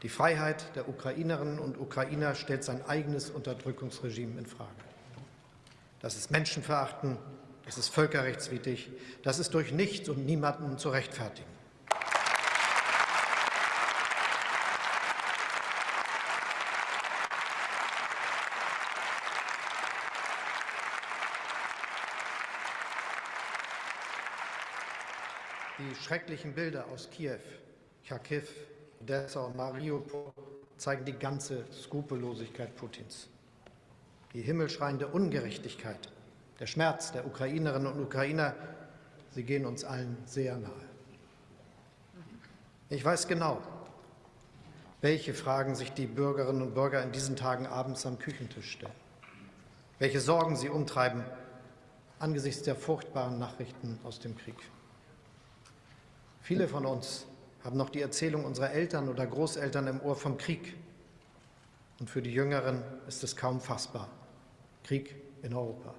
Die Freiheit der Ukrainerinnen und Ukrainer stellt sein eigenes Unterdrückungsregime in Frage. Das ist Menschenverachten, das ist völkerrechtswidrig, das ist durch nichts und niemanden zu rechtfertigen. Die schrecklichen Bilder aus Kiew, Kharkiv, Odessa und Mariupol zeigen die ganze Skrupellosigkeit Putins. Die himmelschreiende Ungerechtigkeit, der Schmerz der Ukrainerinnen und Ukrainer, sie gehen uns allen sehr nahe. Ich weiß genau, welche Fragen sich die Bürgerinnen und Bürger in diesen Tagen abends am Küchentisch stellen, welche Sorgen sie umtreiben angesichts der furchtbaren Nachrichten aus dem Krieg. Viele von uns haben noch die Erzählung unserer Eltern oder Großeltern im Ohr vom Krieg. Und für die Jüngeren ist es kaum fassbar. Krieg in Europa.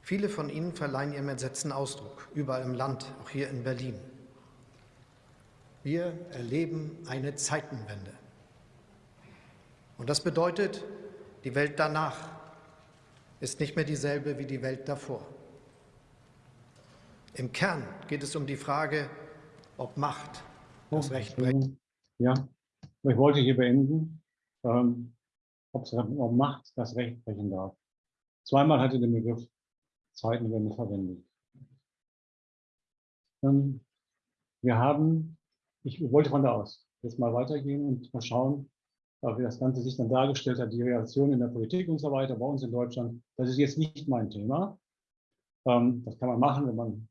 Viele von ihnen verleihen ihrem Entsetzen Ausdruck, überall im Land, auch hier in Berlin. Wir erleben eine Zeitenwende. Und das bedeutet, die Welt danach ist nicht mehr dieselbe wie die Welt davor. Im Kern geht es um die Frage, ob Macht das oh, Recht brecht. Ja, ich wollte hier beenden, ähm, ob, ob Macht das Recht brechen darf. Zweimal hatte den Begriff Zeitenwende verwendet. Ähm, wir haben, ich wollte von da aus jetzt mal weitergehen und mal schauen, wie das Ganze sich dann dargestellt hat, die Reaktion in der Politik und so weiter bei uns in Deutschland. Das ist jetzt nicht mein Thema. Ähm, das kann man machen, wenn man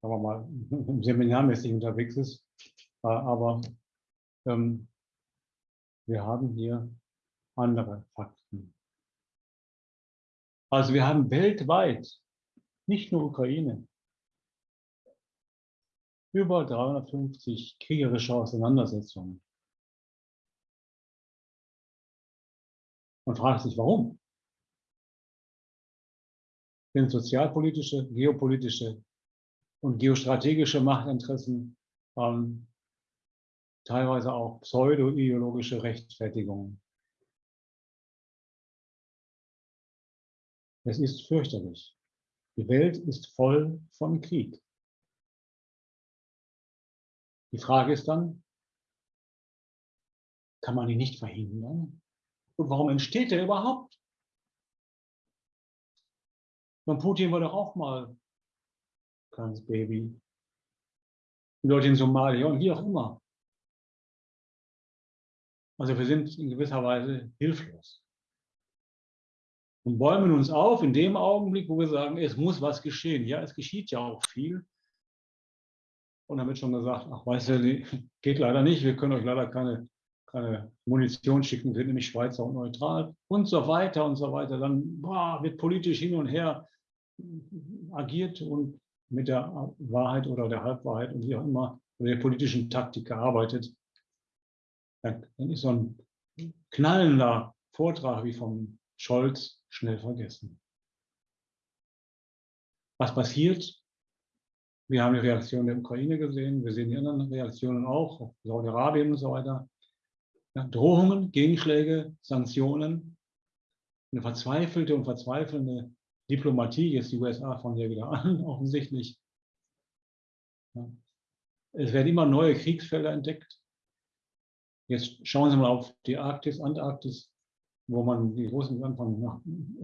sagen wir mal, seminarmäßig unterwegs ist. Äh, aber ähm, wir haben hier andere Fakten. Also wir haben weltweit, nicht nur Ukraine, über 350 kriegerische Auseinandersetzungen. Man fragt sich, warum? Denn sozialpolitische, geopolitische und geostrategische Machtinteressen, ähm, teilweise auch pseudo-ideologische Rechtfertigungen. Es ist fürchterlich. Die Welt ist voll von Krieg. Die Frage ist dann, kann man ihn nicht verhindern? Und warum entsteht er überhaupt? Und Putin war doch auch mal kleines Baby. Die Leute in Somalia und wie auch immer. Also wir sind in gewisser Weise hilflos. Und bäumen uns auf in dem Augenblick, wo wir sagen, es muss was geschehen. Ja, es geschieht ja auch viel. Und dann wird schon gesagt, ach, weißt du, geht leider nicht, wir können euch leider keine, keine Munition schicken, wir sind nämlich Schweizer und neutral und so weiter und so weiter. Dann boah, wird politisch hin und her agiert und mit der Wahrheit oder der Halbwahrheit und wie auch immer, oder der politischen Taktik gearbeitet, dann, ist so ein knallender Vortrag wie vom Scholz schnell vergessen. Was passiert? Wir haben die Reaktion der Ukraine gesehen, wir sehen die anderen Reaktionen auch, Saudi-Arabien und so weiter. Ja, Drohungen, Gegenschläge, Sanktionen, eine verzweifelte und verzweifelnde Diplomatie, jetzt die USA von hier wieder an, offensichtlich. Ja. Es werden immer neue Kriegsfelder entdeckt. Jetzt schauen Sie mal auf die Arktis, Antarktis, wo man die Russen anfangen, nach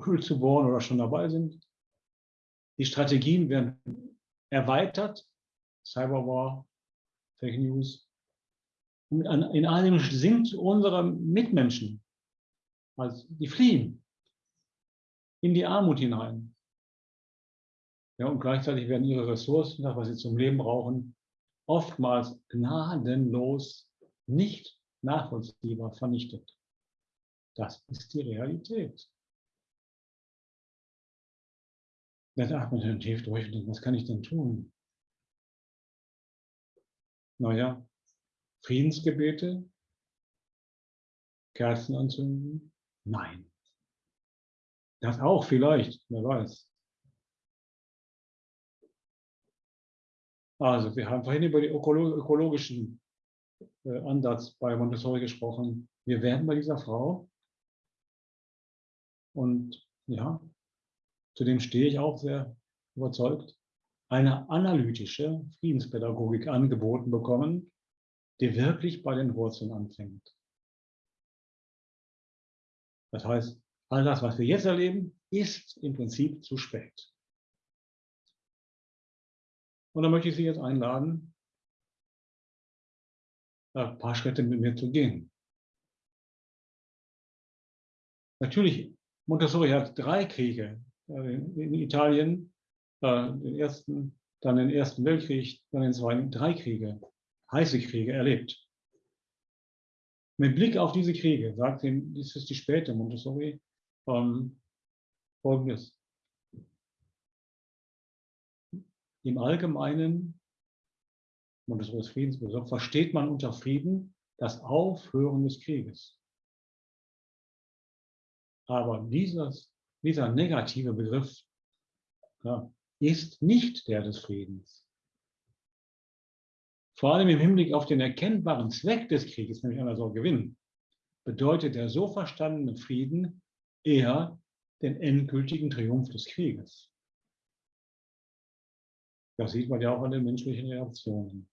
Öl zu bohren oder schon dabei sind. Die Strategien werden erweitert, Cyberwar, Fake News. Und in allem sind unsere Mitmenschen, also die fliehen in die Armut hinein. Ja, und gleichzeitig werden ihre Ressourcen, das, was sie zum Leben brauchen, oftmals gnadenlos nicht nachvollziehbar vernichtet. Das ist die Realität. Dann atmet man tief durch und denkt, was kann ich denn tun? Naja, Friedensgebete, Kerzen anzünden? Nein. Das auch vielleicht, wer weiß. Also, wir haben vorhin über den ökologischen äh, Ansatz bei Montessori gesprochen. Wir werden bei dieser Frau, und ja, zu dem stehe ich auch sehr überzeugt, eine analytische Friedenspädagogik angeboten bekommen, die wirklich bei den Wurzeln anfängt. Das heißt, All das, was wir jetzt erleben, ist im Prinzip zu spät. Und da möchte ich Sie jetzt einladen, ein paar Schritte mit mir zu gehen. Natürlich, Montessori hat drei Kriege in Italien, äh, den ersten, dann den Ersten Weltkrieg, dann den Zweiten, drei Kriege, heiße Kriege erlebt. Mit Blick auf diese Kriege, sagt ihm, das ist die späte Montessori, ähm, Folgendes. Im Allgemeinen, und das ist Friedensbegriff, versteht man unter Frieden das Aufhören des Krieges. Aber dieses, dieser negative Begriff ja, ist nicht der des Friedens. Vor allem im Hinblick auf den erkennbaren Zweck des Krieges, nämlich einer so Gewinn, bedeutet der so verstandene Frieden eher den endgültigen Triumph des Krieges. Das sieht man ja auch an den menschlichen Reaktionen.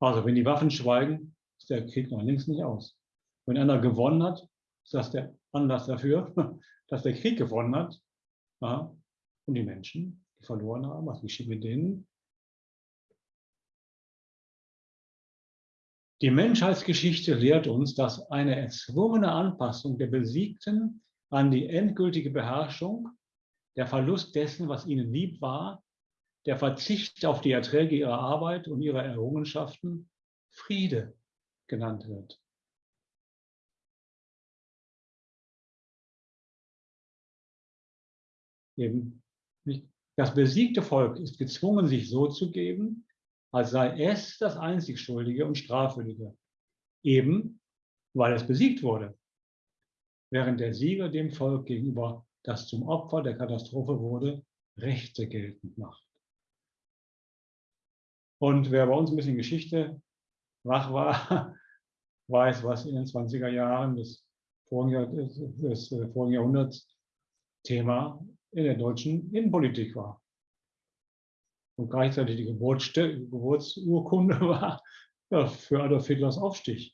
Also wenn die Waffen schweigen, ist der Krieg noch längst nicht aus. Wenn einer gewonnen hat, ist das der Anlass dafür, dass der Krieg gewonnen hat. Ja. Und die Menschen, die verloren haben, was geschieht mit denen? Die Menschheitsgeschichte lehrt uns, dass eine erzwungene Anpassung der Besiegten an die endgültige Beherrschung, der Verlust dessen, was ihnen lieb war, der Verzicht auf die Erträge ihrer Arbeit und ihrer Errungenschaften Friede genannt wird. Eben das besiegte Volk ist gezwungen, sich so zu geben, als sei es das einzig Schuldige und Strafwürdige, eben weil es besiegt wurde, während der Sieger dem Volk gegenüber, das zum Opfer der Katastrophe wurde, Rechte geltend macht. Und wer bei uns ein bisschen Geschichte wach war, weiß, was in den 20er Jahren des vorigen, des vorigen Jahrhunderts Thema in der deutschen Innenpolitik war und gleichzeitig die Geburtsurkunde war ja, für Adolf Hitlers Aufstieg.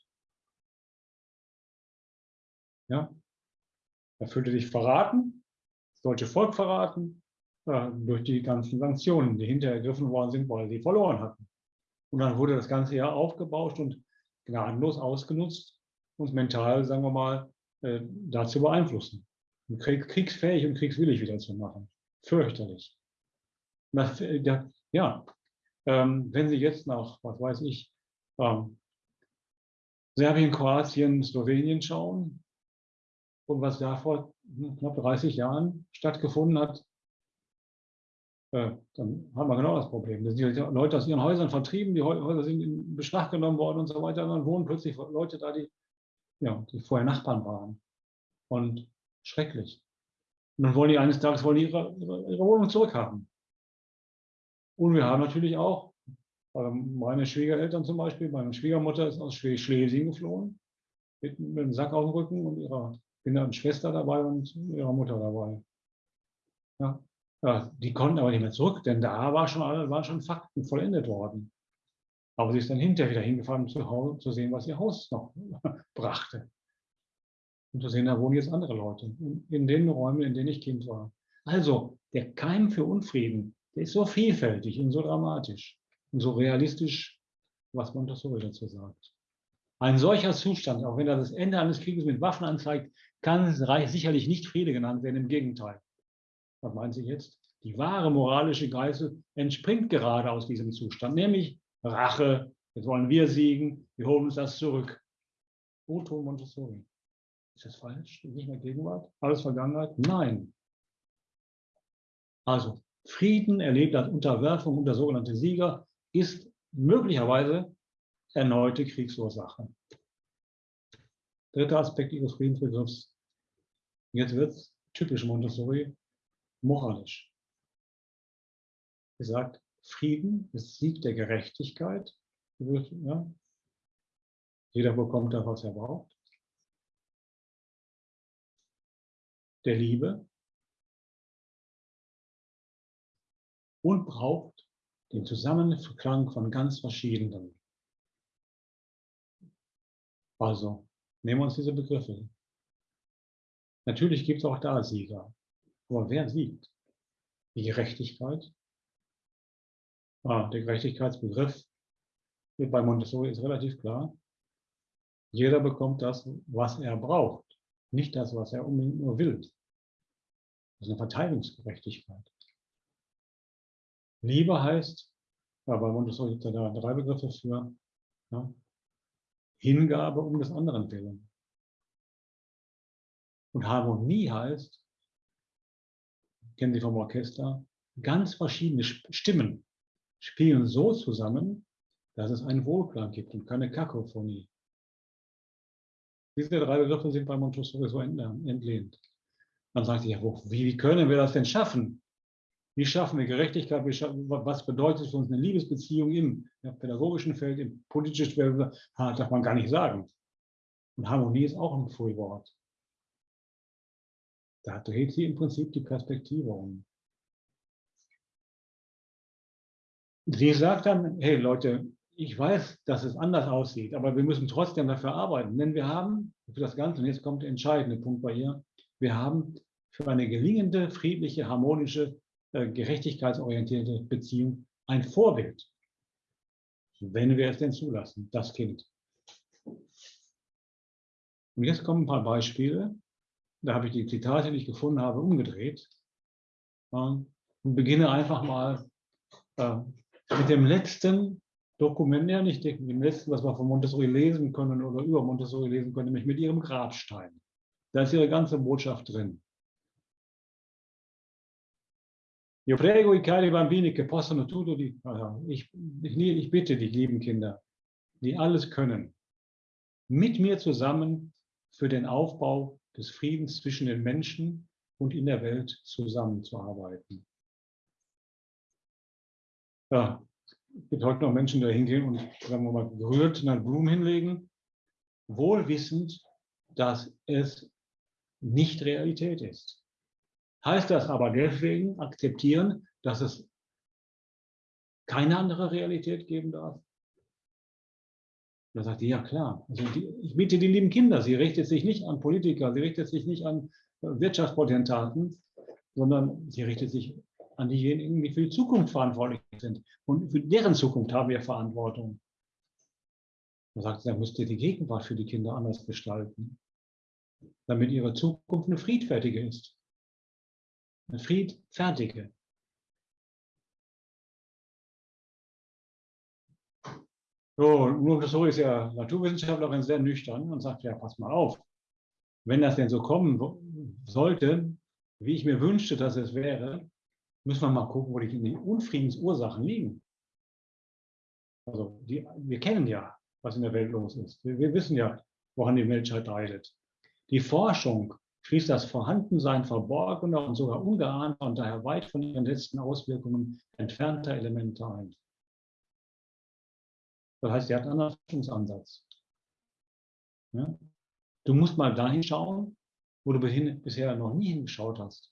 Ja, er fühlte sich verraten, das deutsche Volk verraten, äh, durch die ganzen Sanktionen, die hinterher ergriffen worden sind, weil sie verloren hatten. Und dann wurde das ganze Jahr aufgebauscht und gnadenlos ausgenutzt, uns mental, sagen wir mal, äh, dazu beeinflussen, kriegsfähig und kriegswillig wieder zu machen. Fürchterlich. Das, äh, ja, ähm, wenn Sie jetzt nach, was weiß ich, ähm, Serbien, Kroatien, Slowenien schauen und was da vor knapp 30 Jahren stattgefunden hat, äh, dann haben wir genau das Problem. Da sind die Leute aus ihren Häusern vertrieben, die Häuser sind in Beschlag genommen worden und so weiter. Und dann wohnen plötzlich Leute da, die, ja, die vorher Nachbarn waren. Und schrecklich. Und dann wollen die eines Tages wollen ihre, ihre, ihre Wohnung zurückhaben. Und wir haben natürlich auch, meine Schwiegereltern zum Beispiel, meine Schwiegermutter ist aus Schlesien geflohen, mit, mit einem Sack auf dem Rücken und ihrer Kinder und Schwester dabei und ihrer Mutter dabei. Ja. ja. die konnten aber nicht mehr zurück, denn da war schon, waren schon Fakten vollendet worden. Aber sie ist dann hinterher wieder hingefahren, um zu Hause zu sehen, was ihr Haus noch brachte. Und zu sehen, da wohnen jetzt andere Leute, in den Räumen, in denen ich Kind war. Also, der Keim für Unfrieden, der ist so vielfältig und so dramatisch und so realistisch, was Montessori dazu sagt. Ein solcher Zustand, auch wenn er das Ende eines Krieges mit Waffen anzeigt, kann sicherlich nicht Friede genannt werden, im Gegenteil. Was meint sie jetzt? Die wahre moralische Geißel entspringt gerade aus diesem Zustand, nämlich Rache. Jetzt wollen wir siegen, wir holen uns das zurück. Otto Montessori. Ist das falsch? Nicht mehr Gegenwart? Alles Vergangenheit? Nein. Also, Frieden erlebt als Unterwerfung unter sogenannte Sieger ist möglicherweise erneute Kriegsursache. Dritter Aspekt Ihres Friedensbegriffs. Jetzt wird es typisch Montessori moralisch. Er sagt, Frieden ist Sieg der Gerechtigkeit. Ja. Jeder bekommt das, was er braucht. Der Liebe. Und braucht den Zusammenklang von ganz verschiedenen. Also, nehmen wir uns diese Begriffe. Natürlich gibt es auch da Sieger. Aber wer siegt? Die Gerechtigkeit Ah, der Gerechtigkeitsbegriff bei Montessori ist relativ klar. Jeder bekommt das, was er braucht, nicht das, was er unbedingt nur will. Das ist eine Verteilungsgerechtigkeit. Liebe heißt, ja, bei Montessori gibt es da drei Begriffe für, ja, Hingabe um des anderen willen. Und Harmonie heißt, kennen Sie vom Orchester, ganz verschiedene Stimmen spielen so zusammen, dass es einen Wohlklang gibt und keine Kakophonie. Diese drei Begriffe sind bei Montessori so entlehnt. Man sagt sich, ja, wie, wie können wir das denn schaffen? Wie schaffen wir Gerechtigkeit? Wie schaffen, was bedeutet für uns eine Liebesbeziehung im pädagogischen Feld, im politischen Feld? darf man gar nicht sagen. Und Harmonie ist auch ein Frühwort. Da dreht sie im Prinzip die Perspektive um. Sie sagt dann, hey Leute, ich weiß, dass es anders aussieht, aber wir müssen trotzdem dafür arbeiten. Denn wir haben für das Ganze, und jetzt kommt der entscheidende Punkt bei ihr, wir haben für eine gelingende, friedliche, harmonische, gerechtigkeitsorientierte Beziehung ein Vorbild. Wenn wir es denn zulassen, das Kind. Und jetzt kommen ein paar Beispiele. Da habe ich die Zitate, die ich gefunden habe, umgedreht. Und beginne einfach mal äh, mit dem letzten Dokument, ja nicht dem letzten, was wir von Montessori lesen können oder über Montessori lesen können, nämlich mit ihrem Grabstein. Da ist ihre ganze Botschaft drin. Io prego i cari bambini che possono tutto di, ich, ich, ich bitte die lieben Kinder, die alles können, mit mir zusammen für den Aufbau des Friedens zwischen den Menschen und in der Welt zusammenzuarbeiten. Ja, es gibt heute noch Menschen, die da hingehen und, sagen wir mal, gerührt eine Blumen hinlegen, wohl wissend, dass es nicht Realität ist. Heißt das aber deswegen akzeptieren, dass es keine andere Realität geben darf? Da sagt die, ja klar. Also die, ich bitte die lieben Kinder, sie richtet sich nicht an Politiker, sie richtet sich nicht an Wirtschaftspotentaten, sondern sie richtet sich an diejenigen, die für die Zukunft verantwortlich sind. Und für deren Zukunft haben wir Verantwortung. Man sagt, da müsst ihr die Gegenwart für die Kinder anders gestalten, damit ihre Zukunft eine friedfertige ist. Eine friedfertige. So, nur so ist ja Naturwissenschaftlerin sehr nüchtern und sagt, ja, pass mal auf, wenn das denn so kommen sollte, wie ich mir wünschte, dass es wäre, müssen wir mal gucken, wo die, Unfriedensursachen liegen. Also die, wir kennen ja, was in der Welt los ist. Wir, wir wissen ja, woran die Menschheit leidet. Die Forschung schließt das Vorhandensein verborgener und sogar ungeahnter und daher weit von ihren letzten Auswirkungen entfernter Elemente ein. Das heißt, er hat einen anderen Forschungsansatz. Ja? Du musst mal dahin schauen, wo du bisher noch nie hingeschaut hast.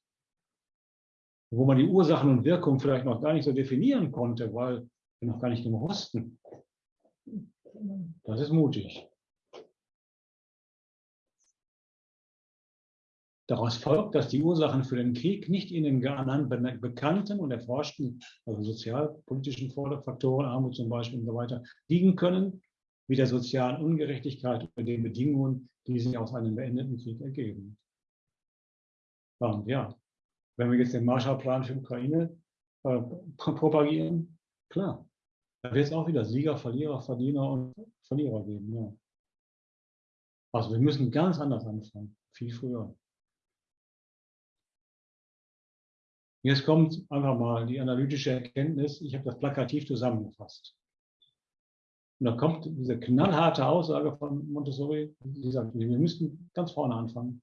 Wo man die Ursachen und Wirkungen vielleicht noch gar nicht so definieren konnte, weil wir noch gar nicht genug wussten. Das ist mutig. Daraus folgt, dass die Ursachen für den Krieg nicht in den bekannten und erforschten, also sozialpolitischen Faktoren, Armut zum Beispiel und so weiter, liegen können, wie der sozialen Ungerechtigkeit und den Bedingungen, die sich aus einem beendeten Krieg ergeben. Und ja, wenn wir jetzt den Marshallplan für Ukraine äh, propagieren, klar, da wird es auch wieder Sieger, Verlierer, Verdiener und Verlierer geben. Ja. Also wir müssen ganz anders anfangen, viel früher. Jetzt kommt einfach mal die analytische Erkenntnis. Ich habe das plakativ zusammengefasst. Und da kommt diese knallharte Aussage von Montessori, die sagt, wir müssen ganz vorne anfangen.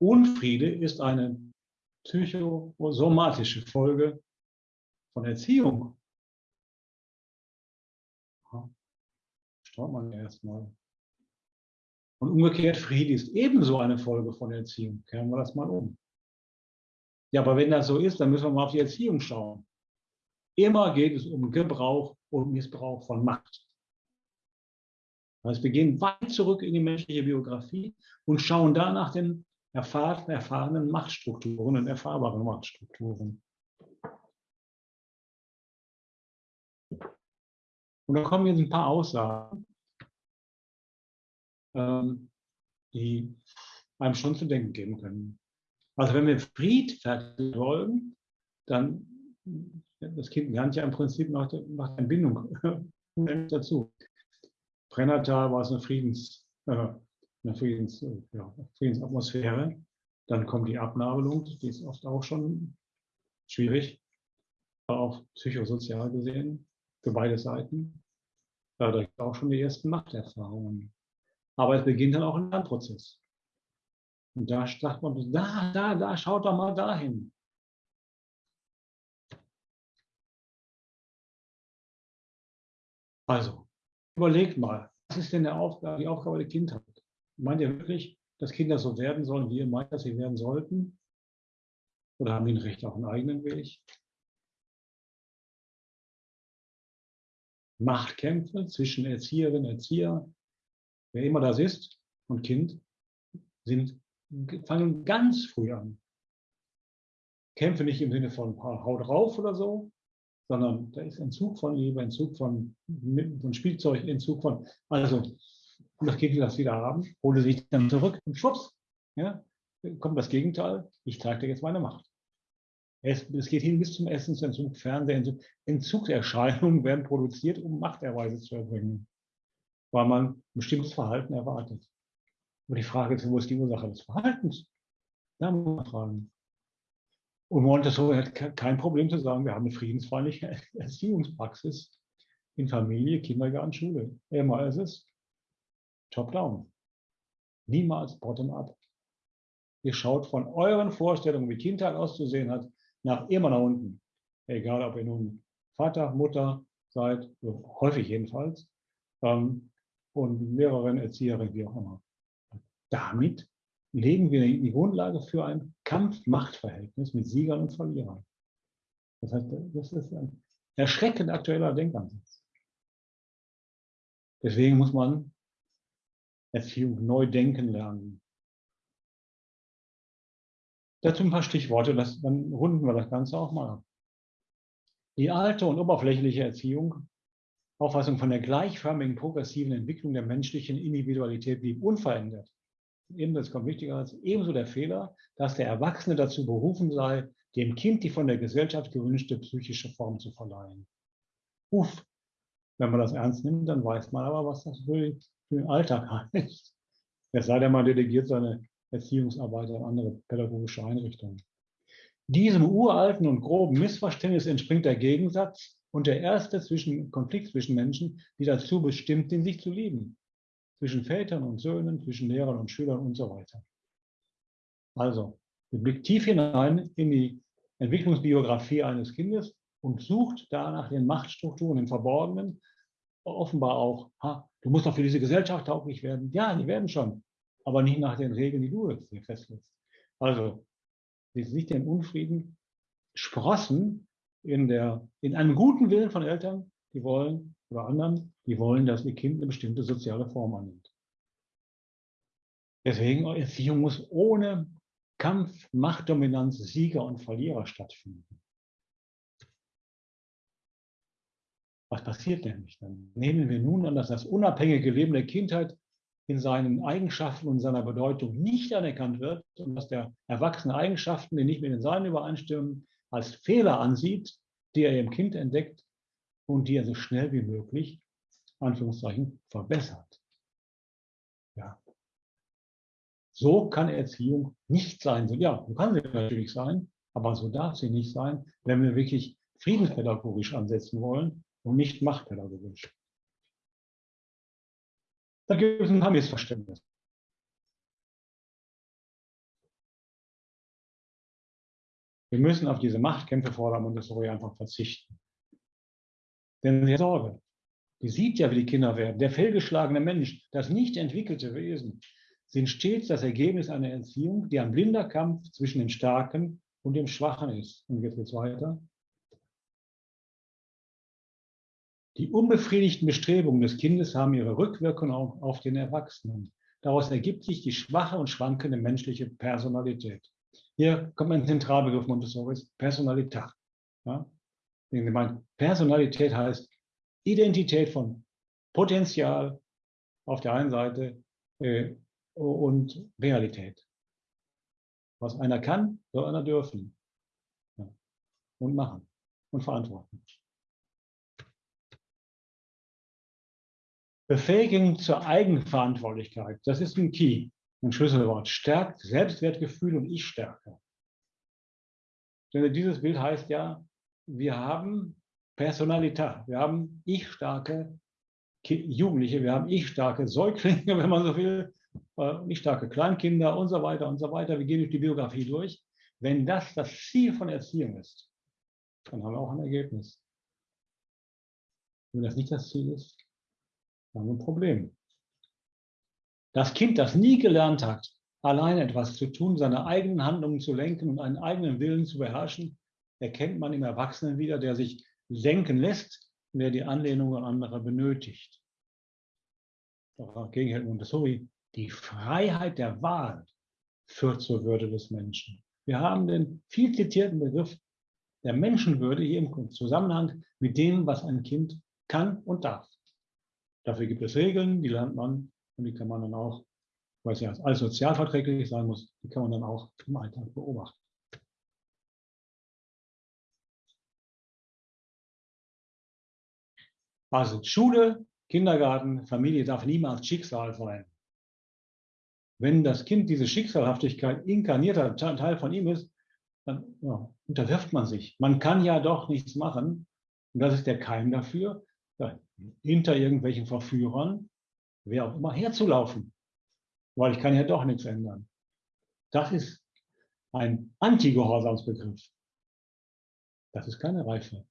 Unfriede ist eine psychosomatische Folge von Erziehung. Schaut man erstmal. Und umgekehrt, Friede ist ebenso eine Folge von Erziehung. Kehren wir das mal um. Ja, aber wenn das so ist, dann müssen wir mal auf die Erziehung schauen. Immer geht es um Gebrauch und Missbrauch von Macht. Heißt, wir gehen weit zurück in die menschliche Biografie und schauen da nach den erfahrenen, erfahrenen Machtstrukturen und erfahrbaren Machtstrukturen. Und da kommen jetzt ein paar Aussagen, ähm, die einem schon zu denken geben können. Also wenn wir friedfertig wollen, dann, das Kind lernt ja im Prinzip nach der, nach der Bindung dazu. Brennertal war es eine, Friedens, äh, eine Friedens, ja, Friedensatmosphäre. Dann kommt die Abnabelung, die ist oft auch schon schwierig, auch psychosozial gesehen, für beide Seiten. Da gibt es auch schon die ersten Machterfahrungen. Aber es beginnt dann auch ein Lernprozess. Und da sagt man, da, da, da, schaut doch mal dahin. Also, überlegt mal, was ist denn Aufgabe, die Aufgabe der Kindheit? Meint ihr wirklich, dass Kinder so werden sollen, wie ihr meint, dass sie werden sollten? Oder haben die ein Recht auf einen eigenen Weg? Machtkämpfe zwischen Erzieherin, Erzieher, wer immer das ist, und Kind, sind fangen ganz früh an. Kämpfe nicht im Sinne von Haut drauf oder so, sondern da ist Entzug von Liebe, Entzug von, von Spielzeug, Entzug von, also, das Kind das wieder haben, hole sich dann zurück und schwupps, ja, kommt das Gegenteil, ich zeige dir jetzt meine Macht. Es, es geht hin bis zum Essensentzug, Fernsehentzug, Entzugserscheinungen werden produziert, um Machterweise zu erbringen, weil man ein bestimmtes Verhalten erwartet. Aber die Frage ist, wo ist die Ursache des Verhaltens? Da muss man fragen. Und Montessori hat kein Problem zu sagen, wir haben eine friedensfreundliche Erziehungspraxis in Familie, Kindergarten, Schule. Immer ist es top-down. Niemals bottom-up. Ihr schaut von euren Vorstellungen, wie Kindheit auszusehen hat, nach immer nach unten. Egal, ob ihr nun Vater, Mutter seid, häufig jedenfalls, ähm, und Lehrerin, Erzieherin, wie auch immer damit legen wir die Grundlage für ein Kampf-Macht-Verhältnis mit Siegern und Verlierern. Das heißt, das ist ein erschreckend aktueller Denkansatz. Deswegen muss man Erziehung neu denken lernen. Dazu ein paar Stichworte, das, dann runden wir das Ganze auch mal ab. Die alte und oberflächliche Erziehung, Auffassung von der gleichförmigen progressiven Entwicklung der menschlichen Individualität blieb unverändert ebenso, kommt wichtiger als ebenso der Fehler, dass der Erwachsene dazu berufen sei, dem Kind die von der Gesellschaft gewünschte psychische Form zu verleihen. Uff, wenn man das ernst nimmt, dann weiß man aber, was das für, den Alltag heißt. Es sei denn, man delegiert seine Erziehungsarbeit an andere pädagogische Einrichtungen. Diesem uralten und groben Missverständnis entspringt der Gegensatz und der erste zwischen, Konflikt zwischen Menschen, die dazu bestimmt sind, sich zu lieben zwischen Vätern und Söhnen, zwischen Lehrern und Schülern und so weiter. Also, ihr blickt tief hinein in die Entwicklungsbiografie eines Kindes und sucht danach den Machtstrukturen im Verborgenen, offenbar auch, ha, du musst doch für diese Gesellschaft tauglich werden. Ja, die werden schon, aber nicht nach den Regeln, die du jetzt hier festlegst. Also, sie sieht den Unfrieden sprossen in, der, in einem guten Willen von Eltern, die wollen, oder anderen, die wollen, dass ihr Kind eine bestimmte soziale Form annimmt. Deswegen, Erziehung muss ohne Kampf, Machtdominanz, Sieger und Verlierer stattfinden. Was passiert nämlich dann? Nehmen wir nun an, dass das unabhängige Leben der Kindheit in seinen Eigenschaften und seiner Bedeutung nicht anerkannt wird und dass der Erwachsene Eigenschaften, die nicht mit den seinen übereinstimmen, als Fehler ansieht, die er im Kind entdeckt und die er so schnell wie möglich, Anführungszeichen, verbessert. Ja. So kann Erziehung nicht sein. Ja, so kann sie natürlich sein, aber so darf sie nicht sein, wenn wir wirklich friedenspädagogisch ansetzen wollen und nicht machtpädagogisch. Da gibt es ein paar Missverständnisse. Wir müssen auf diese Machtkämpfe vor der Montessori einfach verzichten. Denn sie Sorge. Die sieht ja, wie die Kinder werden. Der fehlgeschlagene Mensch, das nicht entwickelte Wesen, sind stets das Ergebnis einer Erziehung, die ein blinder Kampf zwischen dem Starken und dem Schwachen ist. Und jetzt geht es weiter. Die unbefriedigten Bestrebungen des Kindes haben ihre Rückwirkung auf den Erwachsenen. Daraus ergibt sich die schwache und schwankende menschliche Personalität. Hier kommt ein Zentralbegriff Montessoris, Personalität. Ja? Personalität heißt Identität von Potenzial auf der einen Seite äh, und Realität. Was einer kann, soll einer dürfen. Ja. Und machen und verantworten. Befähigung zur Eigenverantwortlichkeit, das ist ein Key, ein Schlüsselwort. Stärkt Selbstwertgefühl und Ich-Stärke. Denn dieses Bild heißt ja, wir haben Personalität, wir haben ich-starke Jugendliche, wir haben ich-starke Säuglinge, wenn man so will, äh, ich-starke Kleinkinder und so weiter und so weiter. Wir gehen durch die Biografie durch. Wenn das das Ziel von Erziehung ist, dann haben wir auch ein Ergebnis. Wenn das nicht das Ziel ist, haben wir ein Problem. Das Kind, das nie gelernt hat, allein etwas zu tun, seine eigenen Handlungen zu lenken und einen eigenen Willen zu beherrschen, erkennt man im Erwachsenen wieder, der sich lenken lässt der die Anlehnung an andere benötigt. Dagegen hält Montessori, die Freiheit der Wahl führt zur Würde des Menschen. Wir haben den viel zitierten Begriff der Menschenwürde hier im Zusammenhang mit dem, was ein Kind kann und darf. Dafür gibt es Regeln, die lernt man und die kann man dann auch, weil es ja alles sozialverträglich sein muss, die kann man dann auch im Alltag beobachten. Also Schule, Kindergarten, Familie darf niemals Schicksal sein. Wenn das Kind diese Schicksalhaftigkeit inkarnierter Teil von ihm ist, dann ja, unterwirft man sich. Man kann ja doch nichts machen. Und das ist der Keim dafür, ja, hinter irgendwelchen Verführern, wer auch immer, herzulaufen. Weil ich kann ja doch nichts ändern. Das ist ein Anti-Gehorsamsbegriff. Das ist keine Reife.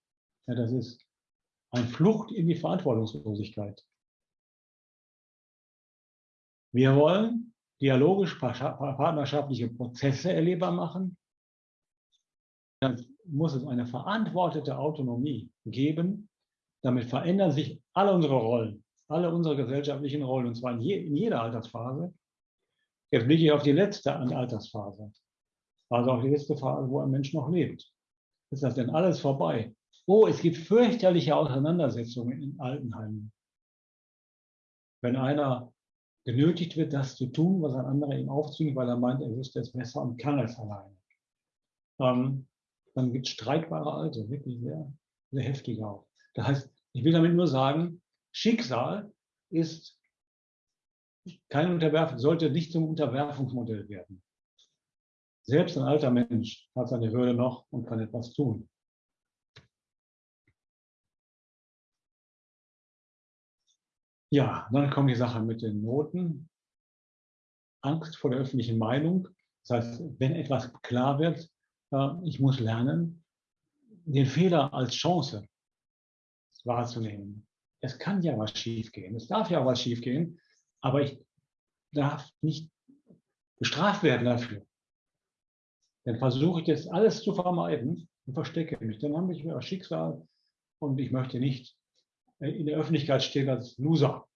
Ja, das ist eine Flucht in die Verantwortungslosigkeit. Wir wollen dialogisch partnerschaftliche Prozesse erlebbar machen. Dann muss es eine verantwortete Autonomie geben, damit verändern sich alle unsere Rollen, alle unsere gesellschaftlichen Rollen, und zwar in, je, in jeder Altersphase. Jetzt blicke ich auf die letzte Altersphase, also auf die letzte Phase, wo ein Mensch noch lebt. Ist das denn alles vorbei? Oh, es gibt fürchterliche Auseinandersetzungen in Altenheimen. Wenn einer genötigt wird, das zu tun, was ein anderer ihm aufzwingt, weil er meint, er wüsste es besser und kann es alleine. Ähm, dann gibt es streitbare Alte, wirklich sehr, sehr heftige auch. Das heißt, ich will damit nur sagen, Schicksal ist kein Unterwerfung, sollte nicht zum Unterwerfungsmodell werden. Selbst ein alter Mensch hat seine Würde noch und kann etwas tun. Ja, dann kommt die Sache mit den Noten. Angst vor der öffentlichen Meinung. Das heißt, wenn etwas klar wird, äh, ich muss lernen, den Fehler als Chance wahrzunehmen. Es kann ja was schiefgehen, es darf ja auch was schiefgehen, aber ich darf nicht bestraft werden dafür. Dann versuche ich das alles zu vermeiden und verstecke mich. Dann habe ich mir Schicksal und ich möchte nicht in der Öffentlichkeit stehen als Loser.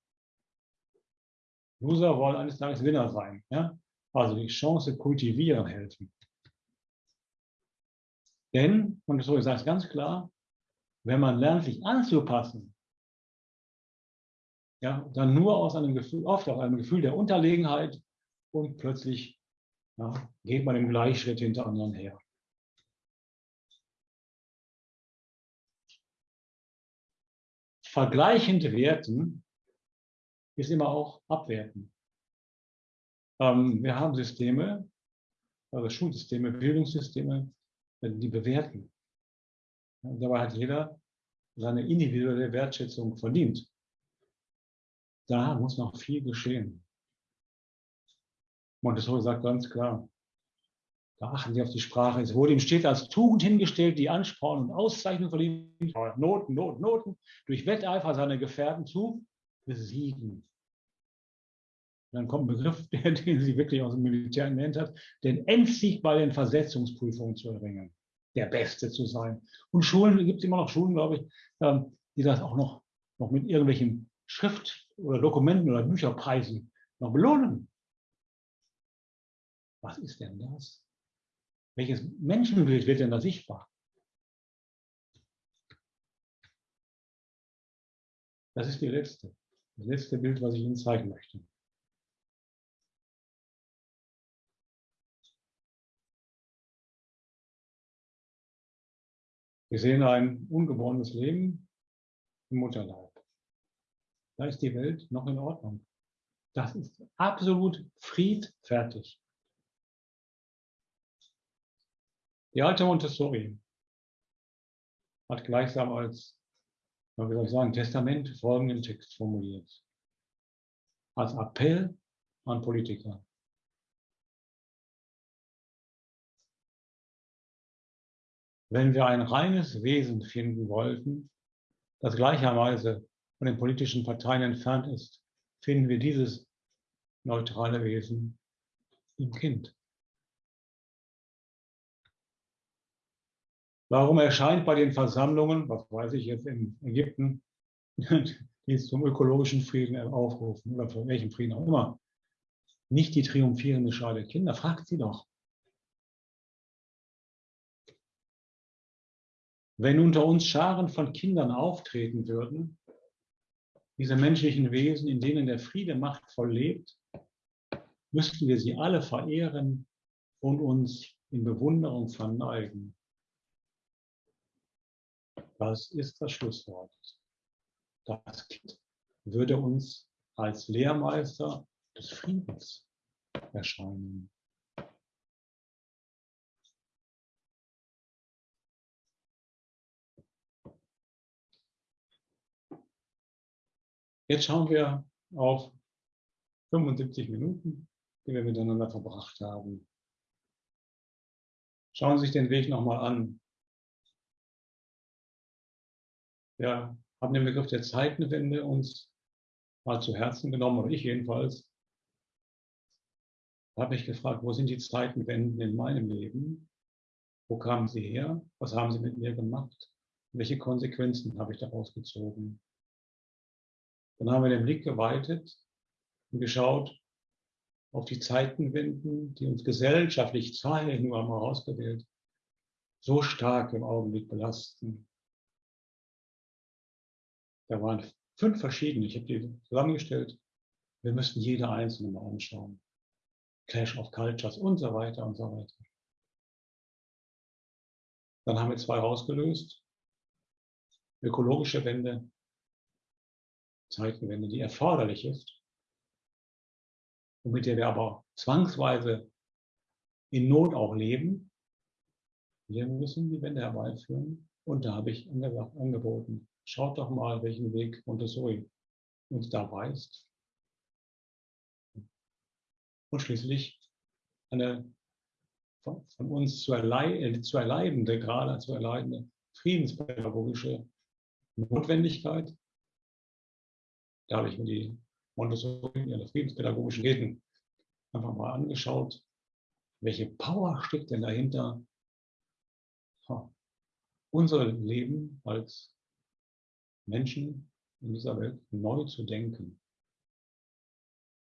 Loser wollen eines Tages Winner sein. Ja? Also die Chance kultivieren helfen. Denn, und so ich sage es ganz klar, wenn man lernt, sich anzupassen, ja, dann nur aus einem Gefühl, oft aus einem Gefühl der Unterlegenheit und plötzlich ja, geht man im Gleichschritt hinter anderen her. Vergleichend werten ist immer auch abwerten. Ähm, wir haben Systeme, also Schulsysteme, Bildungssysteme, die bewerten. Ja, dabei hat jeder seine individuelle Wertschätzung verdient. Da muss noch viel geschehen. Montessori sagt ganz klar, da achten Sie auf die Sprache. Es wurde ihm stets als Tugend hingestellt, die Ansporn und Auszeichnung verdient, Noten, Noten, Noten, durch Wetteifer seiner Gefährten zu besiegen. dann kommt ein Begriff, den sie wirklich aus dem Militär genannt hat, den Endsieg bei den Versetzungsprüfungen zu erringen, der Beste zu sein. Und Schulen, gibt es immer noch Schulen, glaube ich, ähm, die das auch noch, noch mit irgendwelchen Schrift- oder Dokumenten oder Bücherpreisen noch belohnen. Was ist denn das? Welches Menschenbild wird denn da sichtbar? Das ist die letzte, das letzte Bild, was ich Ihnen zeigen möchte. Wir sehen ein ungeborenes Leben im Mutterleib. Da ist die Welt noch in Ordnung. Das ist absolut friedfertig. Die alte Montessori hat gleichsam als, wie soll ich sagen, Testament folgenden Text formuliert. Als Appell an Politiker. Wenn wir ein reines Wesen finden wollten, das gleicherweise von den politischen Parteien entfernt ist, finden wir dieses neutrale Wesen im Kind. Warum erscheint bei den Versammlungen, was weiß ich jetzt in Ägypten, die zum ökologischen Frieden aufrufen oder für welchen Frieden auch immer, nicht die triumphierende Schar der Kinder? Fragt sie doch. Wenn unter uns Scharen von Kindern auftreten würden, diese menschlichen Wesen, in denen der Friede machtvoll lebt, müssten wir sie alle verehren und uns in Bewunderung verneigen. Das ist das Schlusswort. Das Kind würde uns als Lehrmeister des Friedens erscheinen. Jetzt schauen wir auf 75 Minuten, die wir miteinander verbracht haben. Schauen Sie sich den Weg nochmal an. Wir haben den Begriff der Zeitenwende uns mal zu Herzen genommen, oder ich jedenfalls. Da habe ich gefragt, wo sind die Zeitenwenden in meinem Leben? Wo kamen sie her? Was haben sie mit mir gemacht? Welche Konsequenzen habe ich daraus gezogen? Dann haben wir den Blick geweitet und geschaut auf die Zeitenwenden, die uns gesellschaftlich zahlreich nur einmal ausgewählt, so stark im Augenblick belasten. Da waren fünf verschiedene, ich habe die zusammengestellt. Wir müssten jede einzelne mal anschauen. Clash of Cultures und so weiter und so weiter. Dann haben wir zwei rausgelöst. Ökologische Wende Zeitenwende, die erforderlich ist und mit der wir aber zwangsweise in Not auch leben. Wir müssen die Wende herbeiführen und da habe ich angeboten, schaut doch mal, welchen Weg Montessori uns da weist. Und schließlich eine von, von uns zu, erlei äh, zu erleidende, gerade zu erleidende friedenspädagogische Notwendigkeit. Da habe ich mir die Montessori, ihre friedenspädagogischen Reden einfach mal angeschaut. Welche Power steckt denn dahinter, unser Leben als Menschen in dieser Welt neu zu denken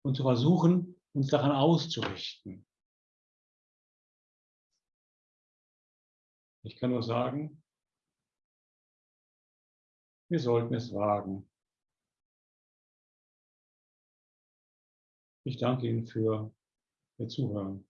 und zu versuchen, uns daran auszurichten. Ich kann nur sagen, wir sollten es wagen. Ich danke Ihnen für Ihr Zuhören.